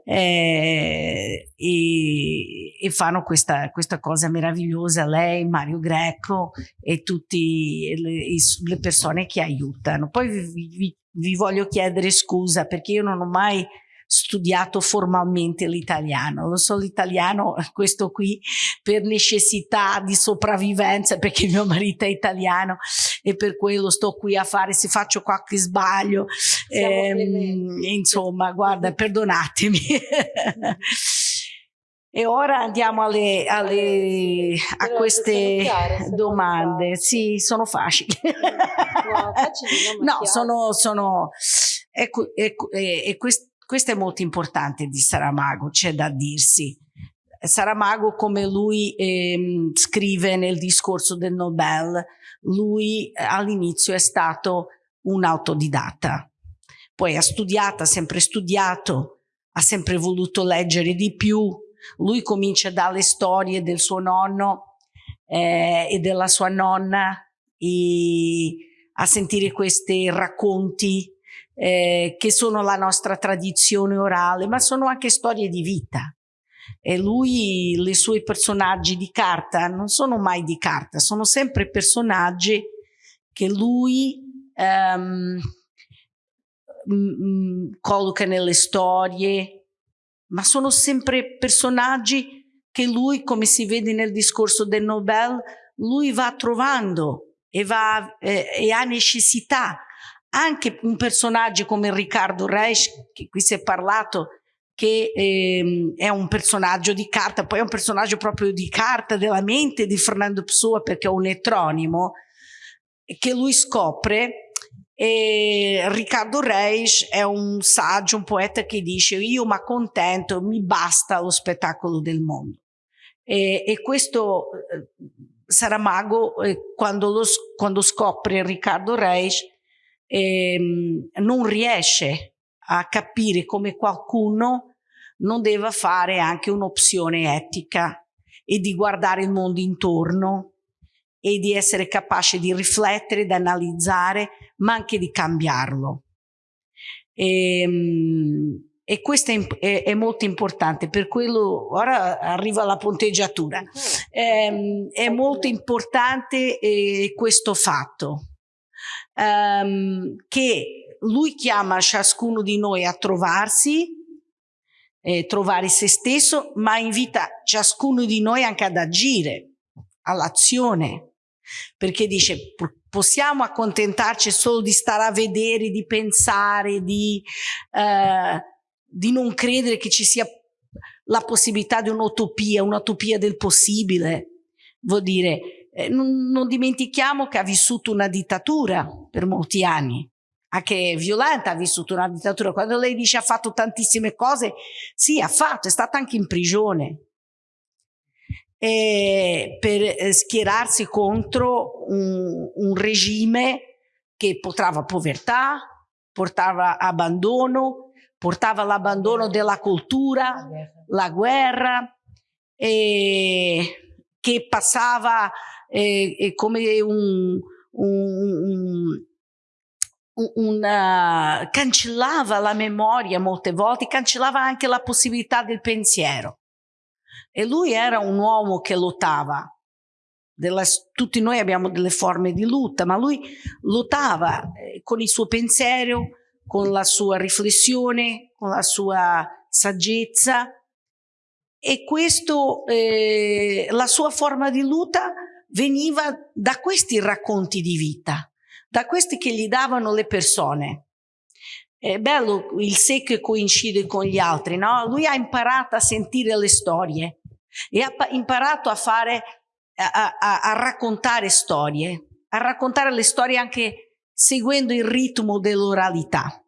Eh, e, e, fanno questa, questa, cosa meravigliosa lei, Mario Greco e tutte le, le, persone che aiutano. Poi vi, vi, vi voglio chiedere scusa perché io non ho mai studiato formalmente l'italiano. Lo so l'italiano, questo qui, per necessità di sopravvivenza, perché mio marito è italiano e per quello sto qui a fare, se faccio qualche sbaglio, ehm, insomma, guarda, perdonatemi. E ora andiamo alle, alle, a queste domande. Sì, sono facili. No, facili, no sono, sono ecco, ecco, e, e quest, questo è molto importante di Saramago, c'è da dirsi. Saramago, come lui eh, scrive nel discorso del Nobel, lui eh, all'inizio è stato un autodidatta. Poi ha studiato, ha sempre studiato, ha sempre voluto leggere di più. Lui comincia dalle storie del suo nonno eh, e della sua nonna a sentire questi racconti eh, che sono la nostra tradizione orale, ma sono anche storie di vita. E lui, i suoi personaggi di carta non sono mai di carta, sono sempre personaggi che lui um, colloca nelle storie, ma sono sempre personaggi che lui, come si vede nel discorso del Nobel, lui va trovando e, va, eh, e ha necessità anche un personaggio come Riccardo Reis, che qui si è parlato, che ehm, è un personaggio di carta, poi è un personaggio proprio di carta della mente di Fernando Pessoa perché è un etronimo, che lui scopre e Riccardo Reis è un saggio, un poeta che dice io mi accontento, mi basta lo spettacolo del mondo. E, e questo Saramago, eh, quando, lo, quando, scopre Riccardo Reis, ehm, non riesce a capire come qualcuno non deve fare anche un'opzione etica e di guardare il mondo intorno e di essere capace di riflettere, di analizzare, ma anche di cambiarlo. E, ehm, e questo è, è, è, molto importante, per quello ora arriva la ponteggiatura. È, ehm, è molto importante eh, questo fatto, um, che lui chiama ciascuno di noi a trovarsi, eh, trovare se stesso, ma invita ciascuno di noi anche ad agire, all'azione, perché dice possiamo accontentarci solo di stare a vedere, di pensare, di... Eh, di non credere che ci sia la possibilità di un'utopia, un'utopia del possibile. Vuol dire, eh, non, non, dimentichiamo che ha vissuto una dittatura per molti anni, anche violenta ha vissuto una dittatura. Quando lei dice ha fatto tantissime cose, sì, ha fatto, è stata anche in prigione. E per eh, schierarsi contro un, un regime che portava povertà, portava abbandono, portava l'abbandono della cultura, la guerra, eh, che passava eh, come un, un, un, una, cancellava la memoria molte volte, cancellava anche la possibilità del pensiero. E lui era un uomo che lottava. Della, tutti noi abbiamo delle forme di lotta, ma lui lottava eh, con il suo pensiero, con la sua riflessione, con la sua saggezza e questo, eh, la sua forma di luta veniva da questi racconti di vita, da questi che gli davano le persone. È bello il sé che coincide con gli altri, no? Lui ha imparato a sentire le storie e ha imparato a fare, a, a, a raccontare storie, a raccontare le storie anche seguendo il ritmo dell'oralità.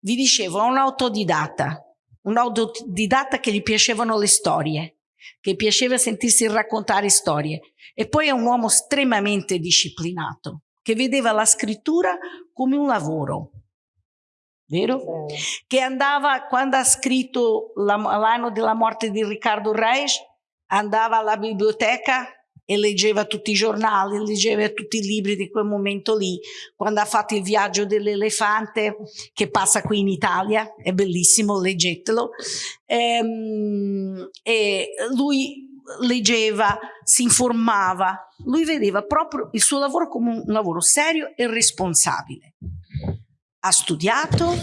Vi dicevo, è un autodidatta, un autodidatta che gli piacevano le storie, che piaceva sentirsi raccontare storie. E poi è un uomo estremamente disciplinato, che vedeva la scrittura come un lavoro. Vero? Che andava, quando ha scritto l'anno della morte di Riccardo Reis, andava alla biblioteca e leggeva tutti i giornali, leggeva tutti i libri di quel momento lì, quando ha fatto il viaggio dell'elefante che passa qui in Italia, è bellissimo, leggetelo, ehm, e lui leggeva, si informava, lui vedeva proprio il suo lavoro come un lavoro serio e responsabile. Ha studiato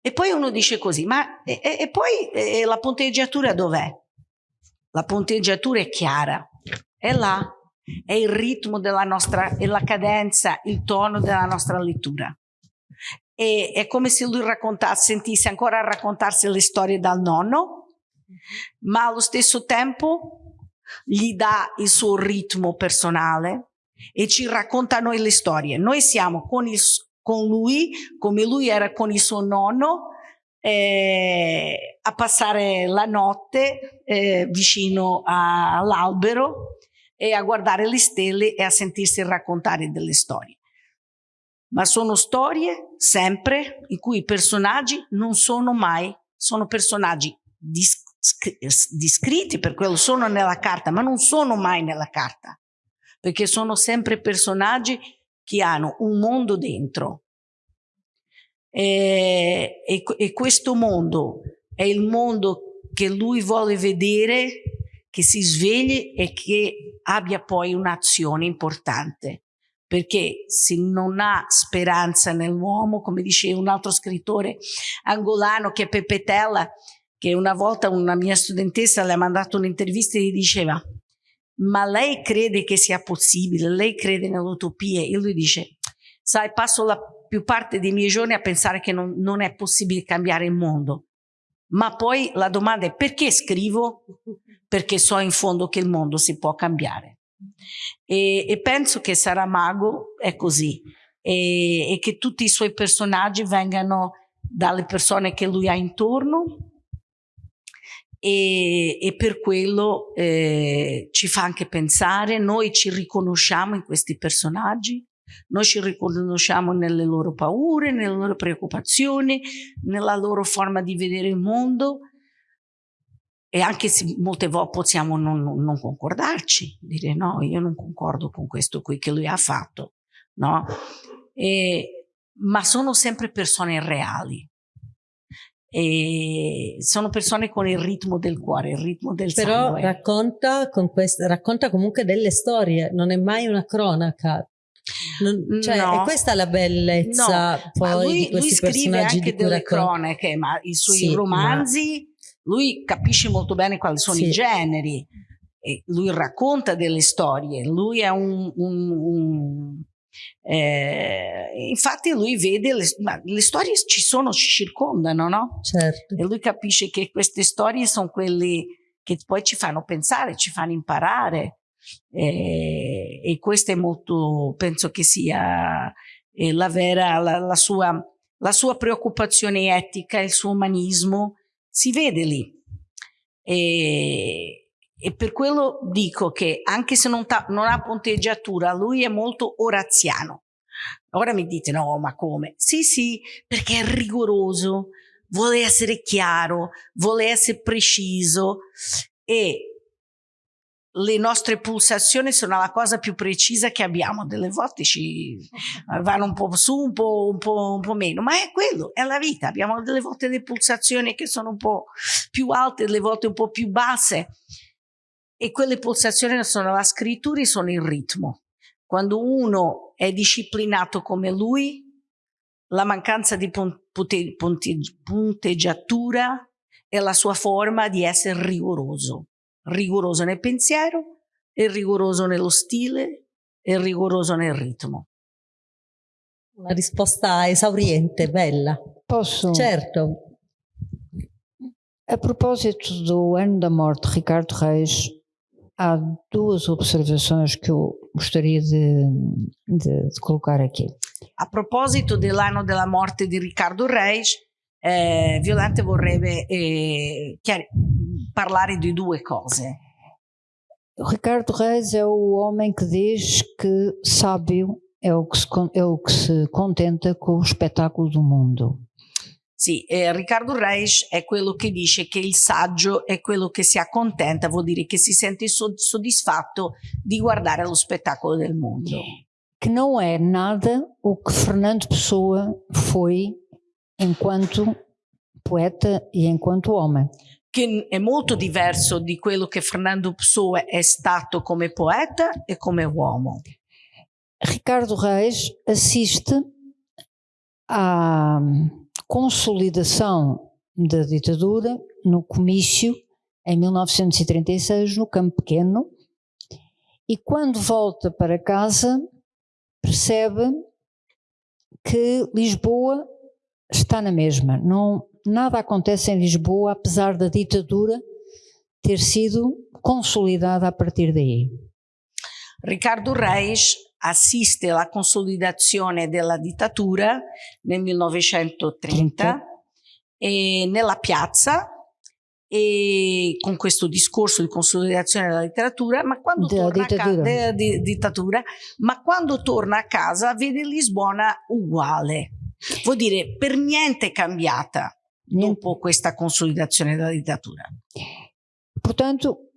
e poi uno dice così, ma e, e poi e la ponteggiatura dov'è? La ponteggiatura è chiara, è là, è il ritmo della nostra, è la cadenza, il tono della nostra lettura. E, è come se lui sentisse ancora raccontarsi le storie dal nonno, ma allo stesso tempo gli dà il suo ritmo personale e ci racconta noi le storie. Noi siamo con, il, con lui, come lui era con il suo nonno, eh, a passare la notte eh, vicino all'albero e a guardare le stelle e a sentirsi raccontare delle storie. Ma sono storie sempre in cui i personaggi non sono mai, sono personaggi descritti per quello sono nella carta, ma non sono mai nella carta, perché sono sempre personaggi che hanno un mondo dentro. E, e, e questo mondo è il mondo che lui vuole vedere che si svegli e che abbia poi un'azione importante. Perché se non ha speranza nell'uomo, come dice un altro scrittore angolano che è Pepe Tella, che una volta una mia studentessa le ha mandato un'intervista e gli diceva ma lei crede che sia possibile, lei crede nell'utopia e lui dice sai passo la più parte dei miei giorni a pensare che non, non è possibile cambiare il mondo ma poi la domanda è perché scrivo? Perché so in fondo che il mondo si può cambiare. E, e penso che Saramago è così e, e che tutti i suoi personaggi vengano dalle persone che lui ha intorno e, e per quello eh, ci fa anche pensare, noi ci riconosciamo in questi personaggi, noi ci riconosciamo nelle loro paure, nelle loro preoccupazioni, nella loro forma di vedere il mondo e anche se molte volte possiamo non, non, concordarci, dire no, io non concordo con questo qui che lui ha fatto, no? E, ma sono sempre persone reali, e sono persone con il ritmo del cuore, il ritmo del Però sangue. Però racconta, racconta comunque delle storie, non è mai una cronaca. Non, cioè, no. è questa la bellezza no. poi lui, di questi lui scrive anche delle cronache, ma i suoi sì, romanzi, ma... lui capisce molto bene quali sono sì. i generi, e lui racconta delle storie, lui è un, un, un eh, infatti lui vede le, le, storie ci sono, ci circondano, no? Certo. E lui capisce che queste storie sono quelle che poi ci fanno pensare, ci fanno imparare. Eh, e questo è molto, penso che sia eh, la vera, la, la, sua, la sua preoccupazione etica, il suo umanismo, si vede lì. E, e per quello dico che anche se non, non, ha ponteggiatura, lui è molto oraziano. Ora mi dite, no, ma come? Sì, sì, perché è rigoroso, vuole essere chiaro, vuole essere preciso e le nostre pulsazioni sono la cosa più precisa che abbiamo. Delle volte ci vanno un po' su, un po', un po', un po meno, ma è quello, è la vita. Abbiamo delle volte le pulsazioni che sono un po' più alte, delle volte un po' più basse e quelle pulsazioni sono la scrittura e sono il ritmo. Quando uno è disciplinato come lui, la mancanza di punte, punte, punteggiatura è la sua forma di essere rigoroso, rigoroso nel pensiero, e rigoroso nello stile, e rigoroso nel ritmo. Una risposta esauriente, bella. Posso? Certo. A propósito do ano da morte de Ricardo Reis, há duas observações que eu gostaria de, de, de colocar aqui. A proposito dell'anno della morte di Riccardo Reis, eh, Violante vorrebbe eh, parlare di due cose. Ricardo Reis é o homem que diz que sábio é o que se, é o que se contenta com o espetáculo do mundo. Sì, eh, Riccardo Reis è quello che dice che il saggio è quello che si accontenta, vuol dire che si sente soddisfatto di guardare lo spettacolo del mondo. Que não é nada o que Fernando Pessoa foi enquanto poeta e enquanto homem. Che è molto diverso di quello che Fernando Pessoa è stato come poeta e come uomo. Ricardo Reis assiste a consolidação da ditadura no comício em 1936 no Campo Pequeno e quando volta para casa percebe que Lisboa está na mesma. Não, nada acontece em Lisboa apesar da ditadura ter sido consolidada a partir daí. Ricardo Reis assiste alla consolidazione della dittatura nel 1930 e nella piazza e con questo discorso di consolidazione della letteratura, ma quando della torna dittatura. A casa, di, dittatura, ma quando torna a casa vede Lisbona uguale. Vuol dire per niente cambiata. Dopo questa consolidazione della dittatura. Portanto,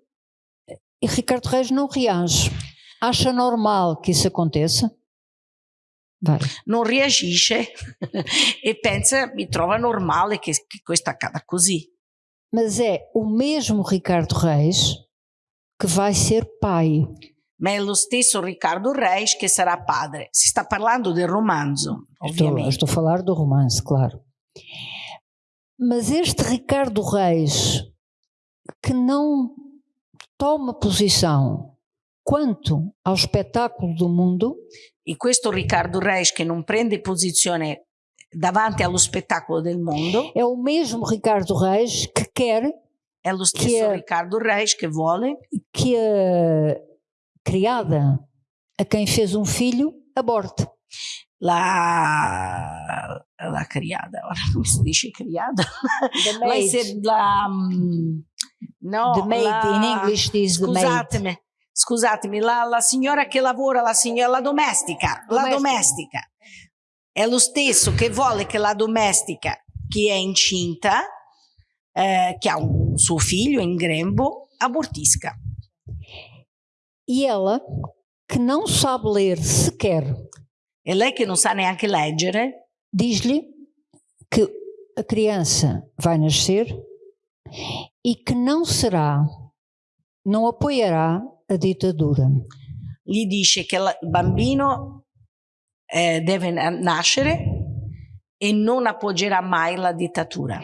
e Ricardo Reis não reage. Acha normal que isso aconteça? Vai. Non reagisce e pensa, mi trova normale che, che questo accada così. Mas é o mesmo Ricardo Reis que vai ser pai. Ma è lo stesso Riccardo Reis che sarà padre. Si sta parlando del romanzo, Estou, ovviamente. estou a falar do romance, claro. Mas este Ricardo Reis que não toma posição quanto ao espetáculo do mundo, E questo Riccardo Reis che non prende posizione davanti allo spettacolo del mondo é o mesmo Ricardo Reis que quer è lo stesso è- Riccardo Reis che vuole que a criada a quem fez um filho aborte. La, la criada, ora come si dice criada? La, maid. se- la, No, the maid la- in English is the maid. Scusatemi, scusatemi, la, la signora che lavora, la signora, la domestica, la Domestica. domestica. È lo stesso che vuole che la domestica che è incinta, eh, che ha un suo figlio in grembo, abortisca. E ela, que não sabe ler sequer, E lei che non sa neanche leggere, diz-lhe que a criança vai nascer e que não será, não apoiará a ditadura. gli dice che la- il bambino eh, deve na- nascere e non appoggerà mai la dittatura.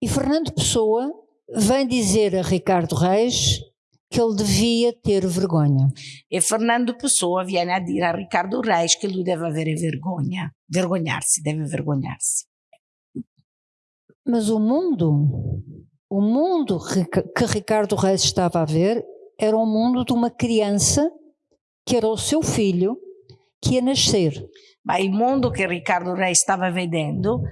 E Fernando Pessoa vem dizer a Ricardo Reis que ele devia ter vergonha. E Fernando Pessoa viene a dire a Riccardo Reis che lui deve avere vergogna, vergognarsi, deve vergognarsi. Mas o mundo, o mundo que que Ricardo Reis estava a ver era o mundo de uma criança que era o seu filho que ia nascer. Ma il mondo che Riccardo Reis stava vedendo,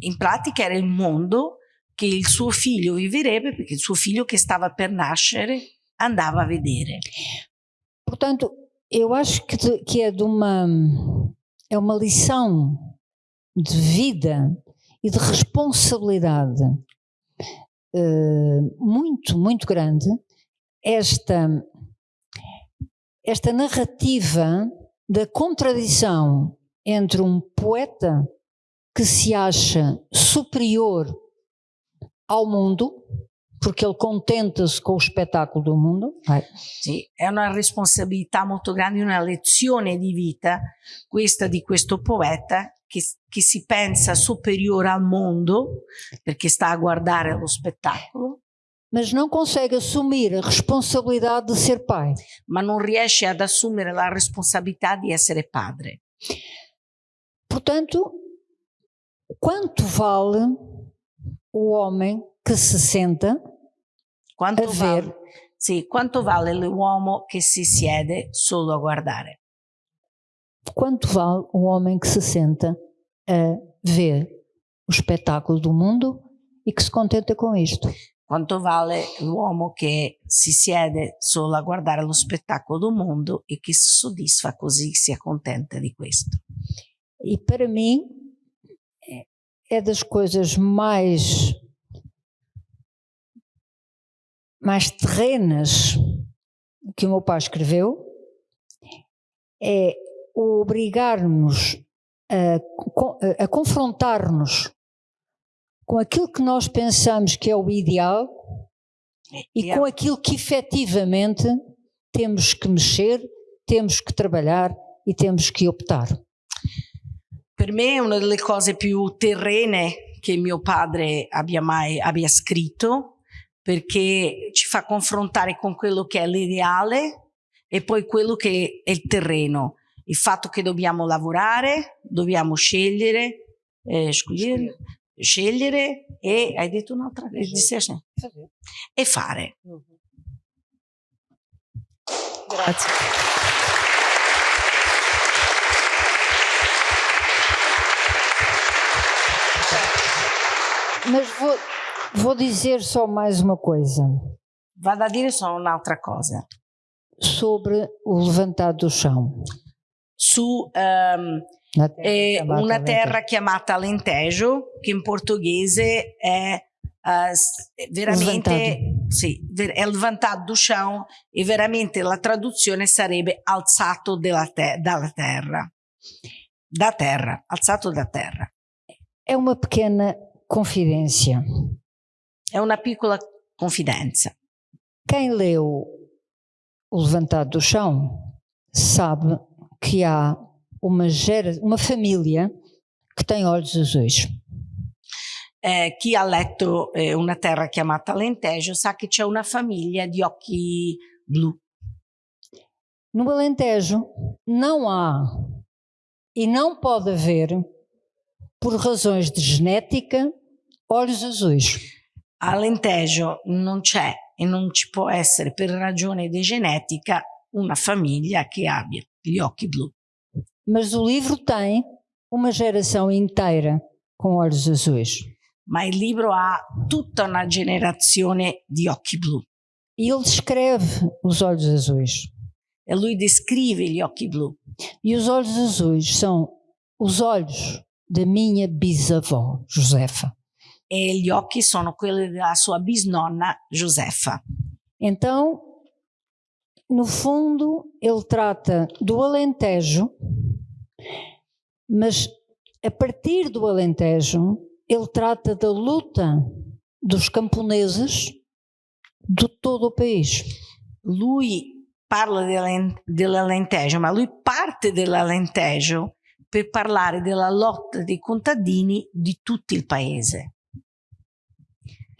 in pratica era il mondo che il suo figlio viverebbe, perché il suo figlio che stava per nascere andava a vedere. Portanto, eu acho que, de- que é de uma é uma lição de vida e de responsabilidade eh, muito muito grande esta esta narrativa da contradição entre um poeta que se acha superior ao mundo porque ele contenta-se com o espetáculo do mundo vai, Sì, è una responsabilità molto grande, una lezione di vita, questa di questo poeta che, che si pensa superiore al mondo perché sta a guardare lo spettacolo, mas não consegue assumir a responsabilidade de ser pai. ma non riesce ad assumere la responsabilità di essere padre. Portanto, quanto vale o homem que se senta Quanto, È vale, vero. sì, quanto vale l'uomo che si siede solo a guardare? quanto vale o homem que se senta a ver o espetáculo do mundo e que se contenta com isto? Quanto vale l'uomo che si siede solo a guardare lo spettacolo del mondo e che si soddisfa così, si accontenta di questo? E para mim é das coisas mais mais terrenas que o meu pai escreveu é obrigar-nos a, a confrontar-nos com aquilo que nós pensamos que é o ideal e E com aquilo que efetivamente temos que mexer, temos que trabalhar e temos que optar. Per me è una delle cose più terrene che mio padre abbia mai abbia scritto perché ci fa confrontare con quello che è l'ideale e poi quello che è il terreno. Il fatto che dobbiamo lavorare, dobbiamo scegliere, eh, scegliere, scegliere e hai detto un'altra cosa e fare. Grazie. Mas vou, vou dizer só mais uma coisa Vado a dire solo un'altra cosa. sobre o levantado do chão. Su ehm, Na terra è chamada Alentejo. terra chiamata Alentejo, che in portoghese è eh, s- veramente sì, ver- è levantato do chão e veramente la traduzione sarebbe alzato della te- dalla terra. Da terra, alzato da terra. É uma pequena confidência. È una piccola confidenza. Quem leu o levantado do chão sabe que há uma, gera, uma família que tem olhos azuis. Eh, chi ha letto eh, una terra chiamata Alentejo sa che c'è una famiglia di occhi blu. No Alentejo não há e não pode haver, por razões de genética, olhos azuis. Alentejo non c'è e non ci può essere per ragione di genetica una famiglia che abbia gli occhi blu. Mas o livro tem uma geração inteira com olhos azuis. ma il libro ha tutta una generazione di occhi blu. Ele descreve os olhos azuis. E lui descreve gli occhi blu. E os olhos azuis são os olhos da minha bisavó, Josefa. E gli occhi sono quelli della sua bisnonna Josefa. Então, no fundo, ele trata do Alentejo, mas a partir do Alentejo, ele trata da luta dos camponeses de todo o país. Lui parla dell'Alentejo, ma lui parte dell'Alentejo per parlare della lotta dei contadini di tutto il paese.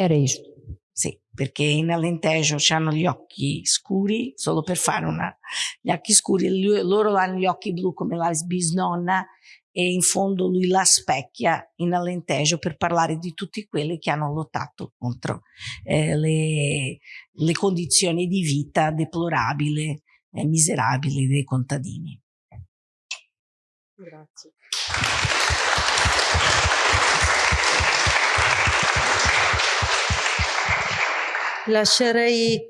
Era isto. Sì, perché in Alentejo hanno gli occhi scuri, solo per fare una... gli occhi scuri, loro hanno gli occhi blu come la bisnonna e in fondo lui la specchia in Alentejo per parlare di tutti quelli che hanno lottato contro eh, le, le, condizioni di vita deplorabili e miserabili dei contadini. Grazie. Lascerei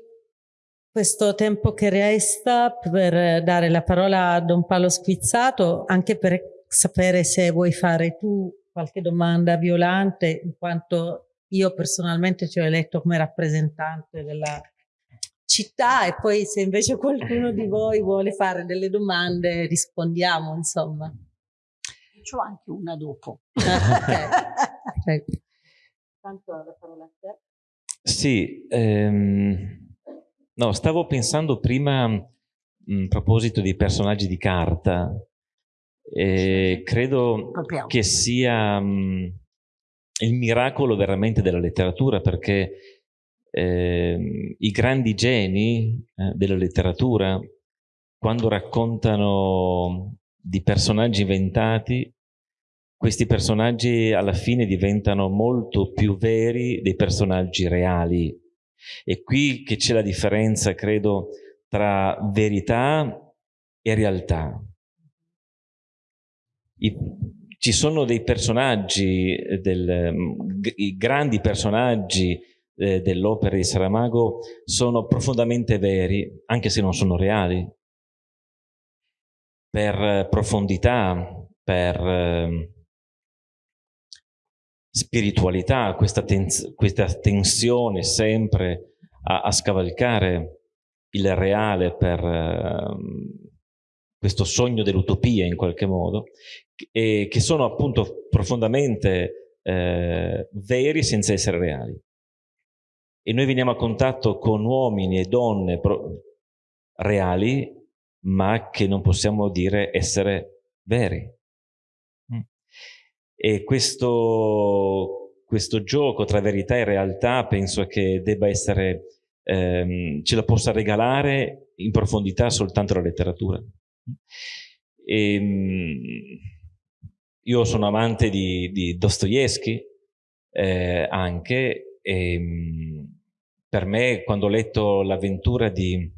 questo tempo che resta per dare la parola a Don Paolo Squizzato, anche per sapere se vuoi fare tu qualche domanda violante, in quanto io personalmente ti ho eletto come rappresentante della città e poi se invece qualcuno di voi vuole fare delle domande rispondiamo, insomma. C'ho anche una dopo. ok. Tanto la parola a te. Sì, ehm, no, stavo pensando prima a proposito di personaggi di carta, e credo che sia mh, il miracolo veramente della letteratura perché eh, i grandi geni eh, della letteratura quando raccontano di personaggi inventati questi personaggi alla fine diventano molto più veri dei personaggi reali. E qui che c'è la differenza credo tra verità e realtà. I, ci sono dei personaggi, eh, del, i grandi personaggi eh, dell'opera di Saramago sono profondamente veri, anche se non sono reali, per profondità, per eh, spiritualità, questa, tens questa, tensione sempre a, a, scavalcare il reale per eh, questo sogno dell'utopia in qualche modo, e che sono appunto profondamente eh, veri senza essere reali. E noi veniamo a contatto con uomini e donne reali, ma che non possiamo dire essere veri. E questo, questo gioco tra verità e realtà penso che debba essere, ehm, ce la possa regalare in profondità soltanto la letteratura. E, ehm, io sono amante di, di Dostoevsky eh, anche e ehm, per me quando ho letto l'avventura dei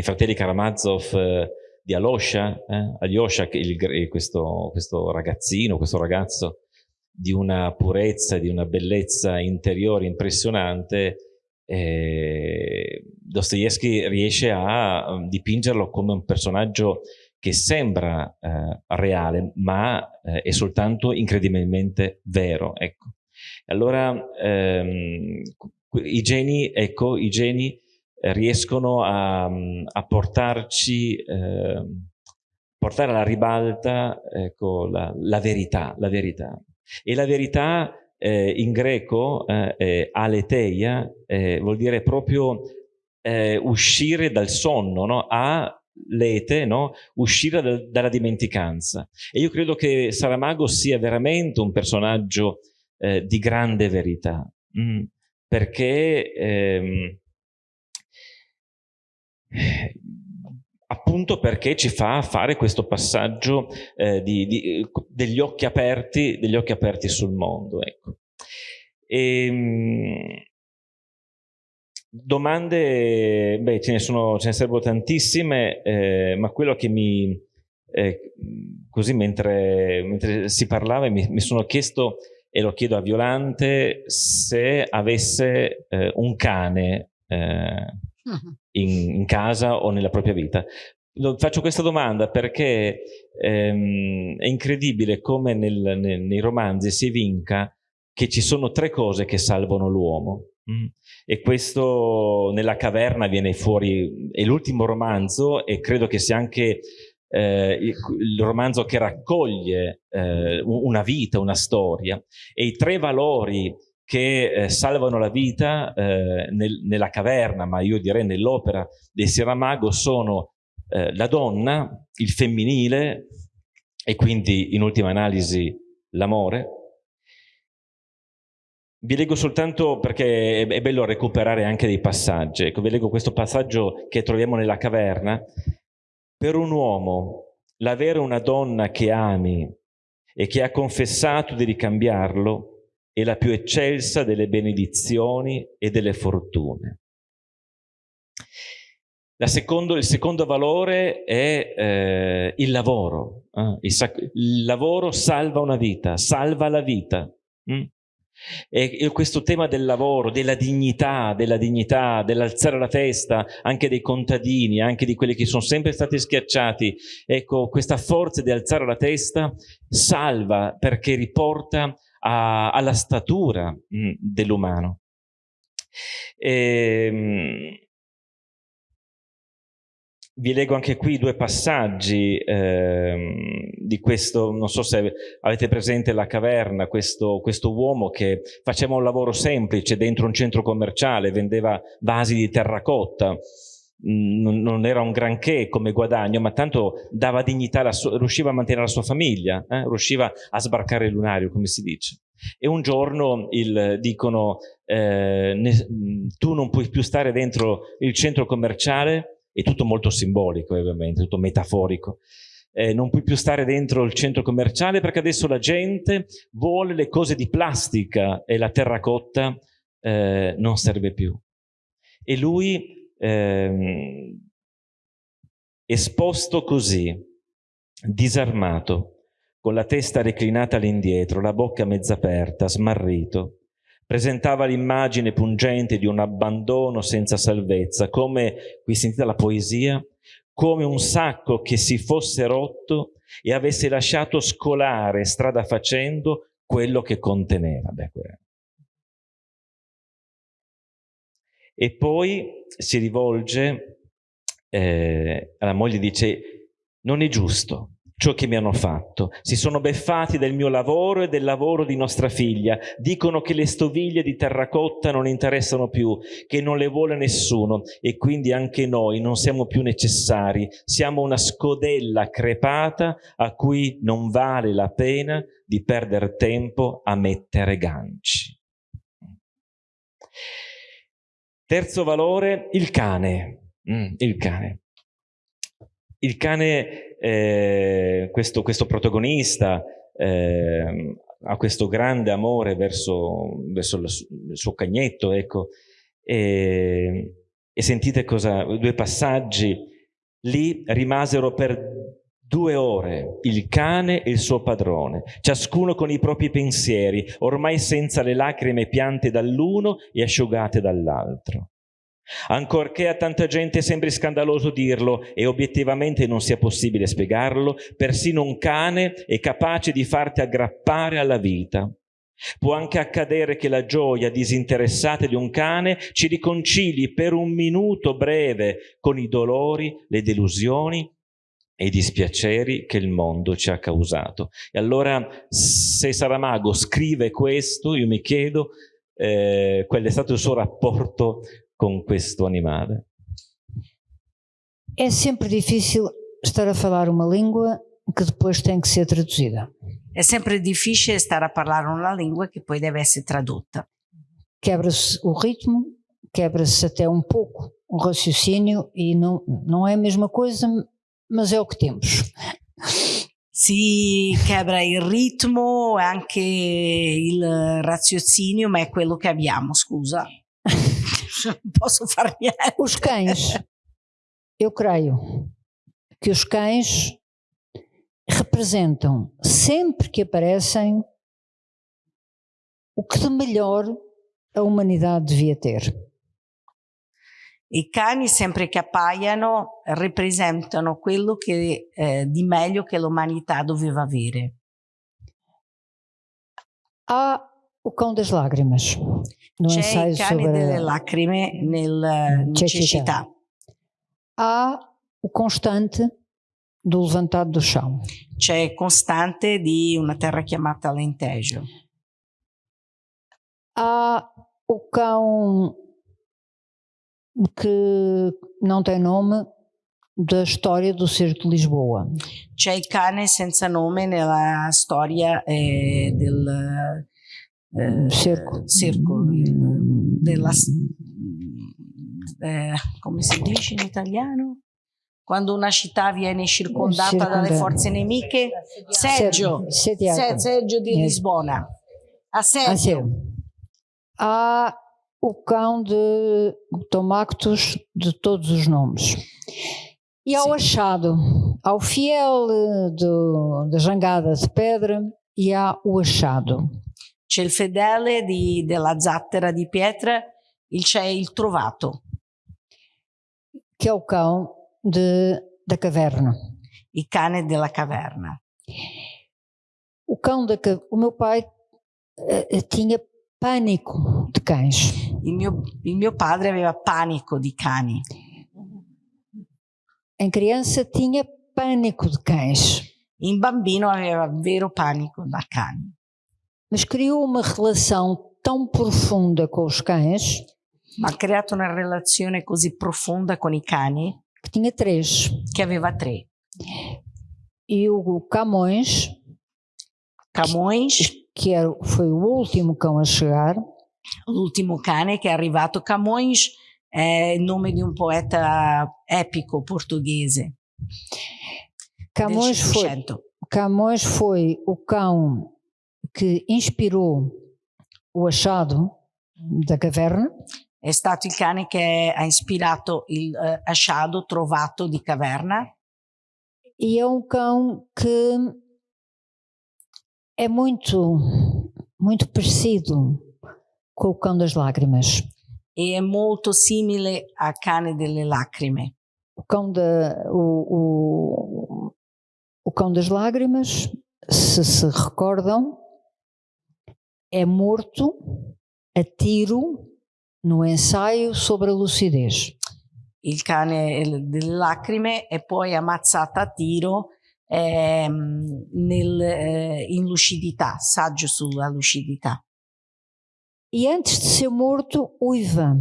fratelli Karamazov eh, di Alosha, eh, Alyosha, il, questo, questo ragazzino, questo ragazzo di una purezza, di una bellezza interiore impressionante, eh, Dostoevsky riesce a dipingerlo come un personaggio che sembra eh, reale, ma eh, è soltanto incredibilmente vero. Ecco. Allora ehm, i geni, ecco, i geni riescono a, a portarci, eh, portare alla ribalta ecco, la, la, verità, la verità. E la verità eh, in greco, eh, aletheia, eh, vuol dire proprio eh, uscire dal sonno, no? a lete, no? uscire dal, dalla dimenticanza. E io credo che Saramago sia veramente un personaggio eh, di grande verità, mm, perché ehm, appunto perché ci fa fare questo passaggio eh, di, di, degli, occhi aperti, degli occhi aperti sul mondo. Ecco. E, ehm, domande, beh, ce ne, sono, ce ne sarebbero tantissime, eh, ma quello che mi, eh, così mentre, mentre, si parlava mi, mi sono chiesto e lo chiedo a Violante se avesse eh, un cane eh, in, in, casa o nella propria vita. Lo, faccio questa domanda perché ehm, è incredibile come nel, nel, nei romanzi si vinca che ci sono tre cose che salvano l'uomo. Mm. E questo nella caverna viene fuori, è l'ultimo romanzo e credo che sia anche eh, il, il, romanzo che raccoglie eh, una vita, una storia e i tre valori che eh, salvano la vita eh, nel, nella caverna, ma io direi nell'opera di Sieramago sono eh, la donna, il femminile e quindi in ultima analisi l'amore. Vi leggo soltanto perché è, è bello recuperare anche dei passaggi. Ecco, vi leggo questo passaggio che troviamo nella caverna. Per un uomo, l'avere una donna che ami e che ha confessato di ricambiarlo è la più eccelsa delle benedizioni e delle fortune. Secondo, il secondo valore è eh, il lavoro. Eh? Il, il, lavoro salva una vita, salva la vita. Mm? E, e, questo tema del lavoro, della dignità, della dignità, dell'alzare la testa anche dei contadini, anche di quelli che sono sempre stati schiacciati, ecco, questa forza di alzare la testa salva perché riporta a, alla statura mm, dell'umano. Ehm, vi leggo anche qui due passaggi eh, di questo, non so se avete presente la caverna, questo, questo, uomo che faceva un lavoro semplice dentro un centro commerciale, vendeva vasi di terracotta, non, non era un granché come guadagno, ma tanto dava dignità, sua, riusciva a mantenere la sua famiglia, eh? riusciva a sbarcare il lunario, come si dice. E un giorno il, dicono, eh, ne, tu non puoi più stare dentro il centro commerciale, è tutto molto simbolico ovviamente, tutto metaforico. Eh, non puoi più stare dentro il centro commerciale perché adesso la gente vuole le cose di plastica e la terracotta eh, non serve più. E lui, eh, esposto così, disarmato, con la testa reclinata all'indietro, la bocca mezza aperta, smarrito, presentava l'immagine pungente di un abbandono senza salvezza, come, qui sentite la poesia, come un sacco che si fosse rotto e avesse lasciato scolare strada facendo quello che conteneva. Beh, e poi si rivolge eh, alla moglie e dice non è giusto ciò che mi hanno fatto. Si sono beffati del mio lavoro e del lavoro di nostra figlia. Dicono che le stoviglie di terracotta non interessano più, che non le vuole nessuno e quindi anche noi non siamo più necessari. Siamo una scodella crepata a cui non vale la pena di perdere tempo a mettere ganci. Terzo valore, il cane. Mm, il cane. Il cane eh, questo, questo, protagonista eh, ha questo grande amore verso, verso il suo cagnetto, ecco, e, e sentite cosa, due passaggi, lì rimasero per due ore il cane e il suo padrone, ciascuno con i propri pensieri, ormai senza le lacrime piante dall'uno e asciugate dall'altro. Ancorché a tanta gente sembri scandaloso dirlo e obiettivamente non sia possibile spiegarlo, persino un cane è capace di farti aggrappare alla vita. Può anche accadere che la gioia disinteressata di un cane ci riconcili per un minuto breve con i dolori, le delusioni e i dispiaceri che il mondo ci ha causato. E allora se Saramago scrive questo, io mi chiedo eh, qual è stato il suo rapporto com questo animale? É sempre difícil estar a falar uma língua que depois tem que ser traduzida. É sempre difficile stare a parlare una lingua che poi deve essere tradotta. Quebra-se o ritmo, quebra-se até um pouco o raciocínio e não, não é a mesma coisa, mas é o que temos. Si quebra il ritmo anche il raziocinio, ma è quello che abbiamo, scusa. não posso far niente. Os cães, eu creio que os cães representam, sempre que aparecem, o que de melhor a humanidade devia ter. I cani, sempre che appaiono, rappresentano quello che, eh, di meglio che l'umanità doveva avere. Há o cão das lágrimas, no C'è ensaio il cane delle lacrime nel, in Cecità. cecità. Há o constante do levantado do chão. C'è costante di una terra chiamata Alentejo. Há o cão que não tem nome da história do Circo de Lisboa. C'è il cane senza nome nella storia eh, del eh, Circo. circo, della, eh, come si dice in italiano? Quando una città viene circondata Circonda- dalle forze nemiche, seggio, seggio di. Lisbona, assedio. Assim, há o cão de Tomactos de todos os nomes. E ao Sim. achado, ao fiel eh, do, da jangada de pedra e há o achado. C'è il fedele di- della zattera di pietra, il- c'è il trovato, que é o cão de, da caverna. il cane della caverna. O cão da o meu pai eh, eh, tinha pânico de cães. Il mio, il mio padre aveva panico di cani. Em criança tinha pânico de cães, In bambino aveva vero panico da cani, mas criou uma relação tão profunda com os cães ma ha creato una relazione così profonda con i cani que tinha três. che aveva tre. E o Camões, Camões, que era, foi o último cão a chegar, l'ultimo cane che è arrivato, Camões è il nome di un poeta epico portoghese del Camões foi. Camões foi o cão que inspirou o achado da caverna. È stato il cane che ha ispirato il eh, asciado trovato di caverna. E é um cão que é muito, muito parecido com o cão das lágrimas. è molto simile al cane delle lacrime. O cão, da, o, o, o cão das lágrimas, se se recordam, é morto a tiro no ensaio sobre a lucidez. il cane delle lacrime e poi ammazzata a tiro ehm, nel, eh, in lucidità, saggio sulla lucidità. E antes de ser morto, uiva.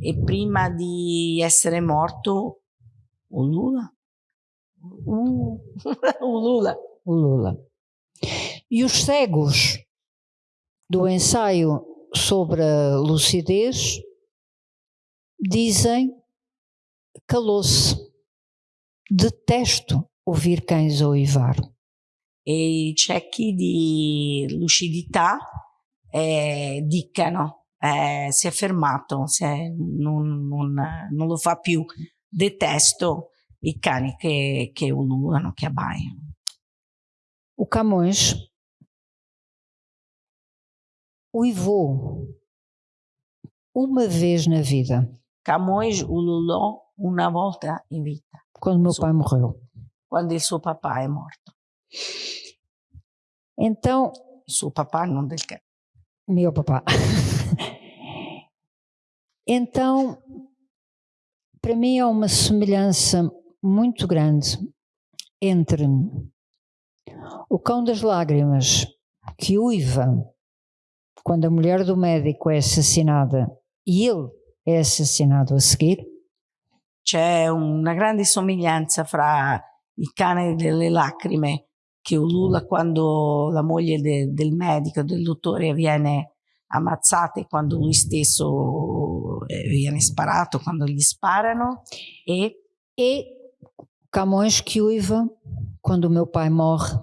E prima di essere morto, Ulula? Uh, Ulula. o Lula. E os cegos do ensaio sobre a lucidez dizem calou-se. Detesto ouvir cães uivar. E i ciechi di lucidità eh, diccano, eh, si è fermato, si è- non, non- non lo fa più. Detesto i cani che, che ululano, che abbaiano. O Camões uivou uma vez na vida, Camões ululò una volta in vita, quando meu Sim. pai morreu. Quando suo papà è morto. Então, suo papà, non del cane. Meu papá. então, para mim há uma semelhança muito grande entre o cão das lágrimas que uiva quando a mulher do médico é assassinada e ele é assassinado a seguir, C'è una grande somiglianza fra il cane delle lacrime che ulula quando la moglie de- del medico, del dottore viene ammazzata e quando lui stesso eh, viene sparato, quando gli sparano. E e Camões que uiva quando meu pai morre.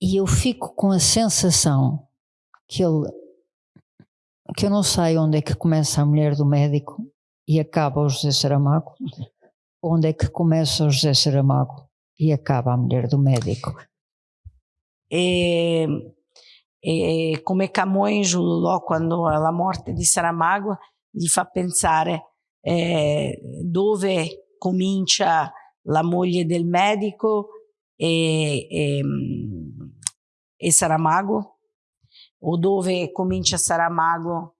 E eu fico com a sensação que ele que eu não sei onde é que começa a mulher do médico e acaba o José Saramago, onde é que começa o José Saramago e acaba a mulher do médico. E, e come Camões Lulò quando la morte di Saramago gli fa pensare eh, dove comincia la moglie del medico e, e, e Saramago o dove comincia Saramago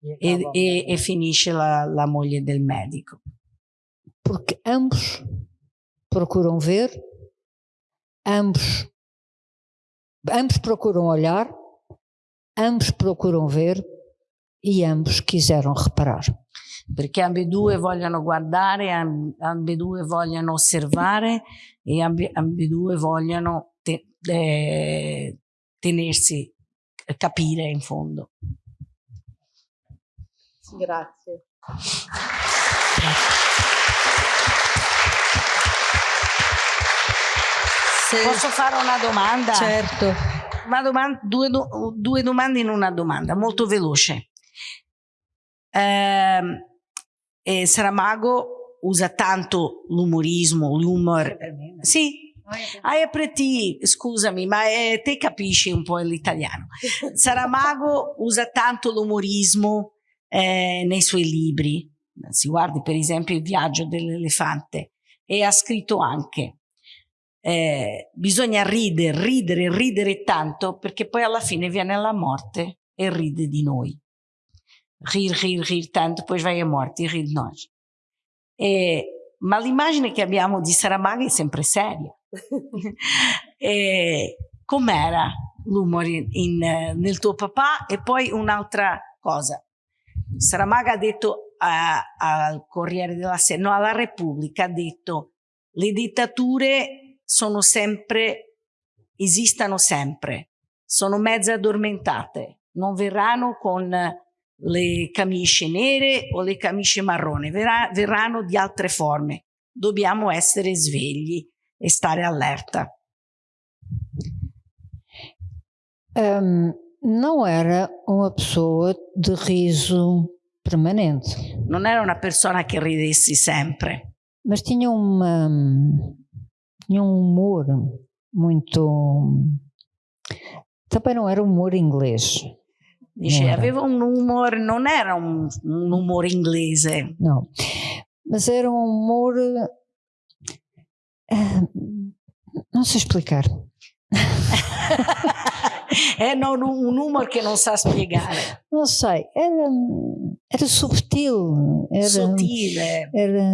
e, e, e finisce la, la moglie del medico. Porque ambos procuram ver, ambos, ambos procuram olhar, ambos procuram ver e ambos quiseram reparar. Perché ambedue vogliono guardare, ambedue vogliono osservare e ambedue vogliono te, eh, tenersi, capire in fondo. Grazie. Se... Posso fare una domanda? Certo. Una domanda, due, due, domande in una domanda, molto veloce. Eh, eh, Saramago usa tanto l'umorismo, l'humor. Sì, te, scusami, ma è, te capisci un po' l'italiano. Saramago usa tanto l'umorismo eh, nei suoi libri. Si guardi per esempio Il viaggio dell'elefante e ha scritto anche eh, bisogna ridere, ridere, ridere tanto perché poi alla fine viene la morte e ride di noi. Rir, rir, rir tanto, poi vai a morte e ride noi. E, ma l'immagine che abbiamo di Saramago è sempre seria. Com'era l'umore nel tuo papà? E poi un'altra cosa. Saramago ha detto al Corriere della Sera, no, alla Repubblica, ha detto le dittature sono sempre, esistono sempre, sono mezze addormentate, non verranno con le camicie nere o le camicie marrone, verrà, verranno di altre forme. Dobbiamo essere svegli e stare allerta. Um, não era uma pessoa de riso permanente. Non era una persona che ridesse sempre. Mas tinha uma tinha um humor muito também não era humor inglês. Dice, aveva un humor, non era un, un humor inglese. No, mas era um humor uh, não sei explicar. é non, un humor che non sa spiegare. Non sei, era, era subtil. Era, Sottile. Era,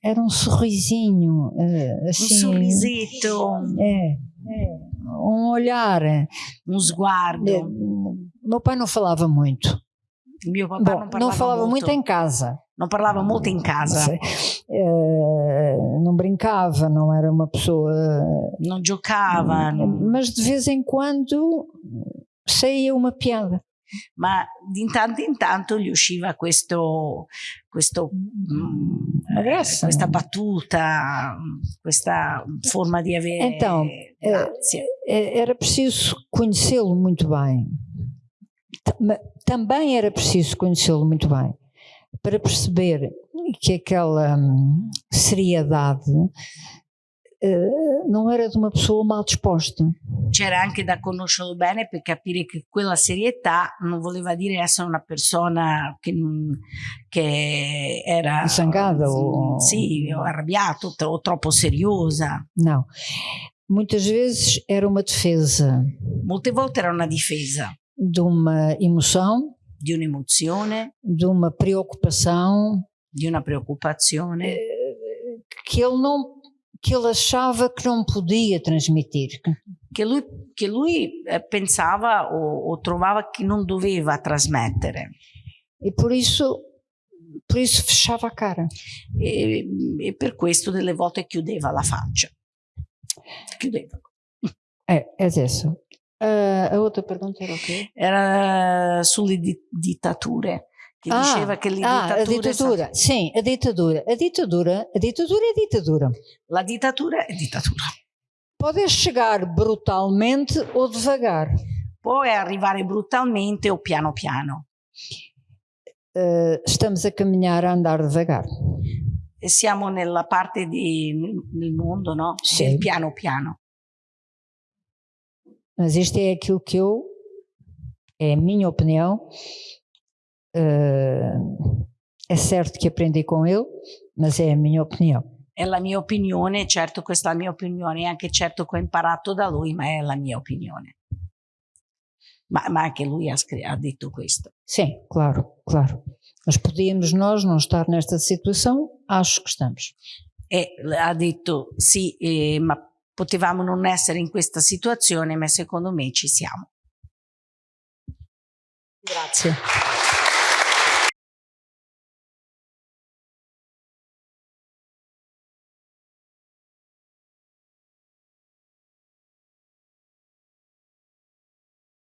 era um sorrisinho. Assim, um sorrisetto. É, é, um olhar. Um sguardo. É, meu pai não falava muito. Meu papai Bom, não falava, não falava muito. muito em casa. Não falava muito em casa. Uh, não brincava, não era uma pessoa. Não giocava. Não... Mas de vez em quando saía uma piada. Ma di tanto in tanto gli usciva questo, questo, mm, eh, questa battuta, questa forma di avere. Então, era preciso conhecê-lo muito bem. Também era preciso conhecê-lo muito bem para perceber que aquela hum, seriedade uh, non era di una persona mal disposta. C'era anche da conoscerlo bene per capire che quella serietà non voleva dire essere una persona che, che era zangata o sì, o arrabbiato o troppo seriosa. No. Muitas vezes era uma defesa. Molte volte era una difesa. De uma emoção di un'emozione, di una preoccupação, di una preoccupazione eh, che ele não que ele achava que não podia transmitir. Che lui, che lui eh, pensava o, o, trovava che non doveva trasmettere. E por isso, por isso fechava a cara. E, e per questo delle volte chiudeva la faccia. Chiudeva. É, é isso. Uh, a outra pergunta era o quê? Era sulle di dittature. Che ah, diceva che le ah, a ditadura, sim, a ditadura. A ditadura, a ditadura é ditadura. La dittatura è dittatura. Pode chegar brutalmente ou devagar. Può arrivare brutalmente o piano piano. Uh, estamos a caminhar a andar devagar. Siamo nella parte di, nel mondo, no? Sì. Del piano piano. Mas isto é aquilo que eu, é a minha opinião. Uh, è certo che aprendi con lui, ma è la mia opinione. È la mia opinione, certo questa è la mia opinione, è anche certo che ho imparato da lui, ma è la mia opinione. Ma, ma anche lui ha, ha, detto questo. Sim, claro, claro. Mas podíamos nós não estar nesta situação? Acho que estamos. E ha detto sì, eh, ma potevamo non essere in questa situazione, ma secondo me ci siamo. Grazie.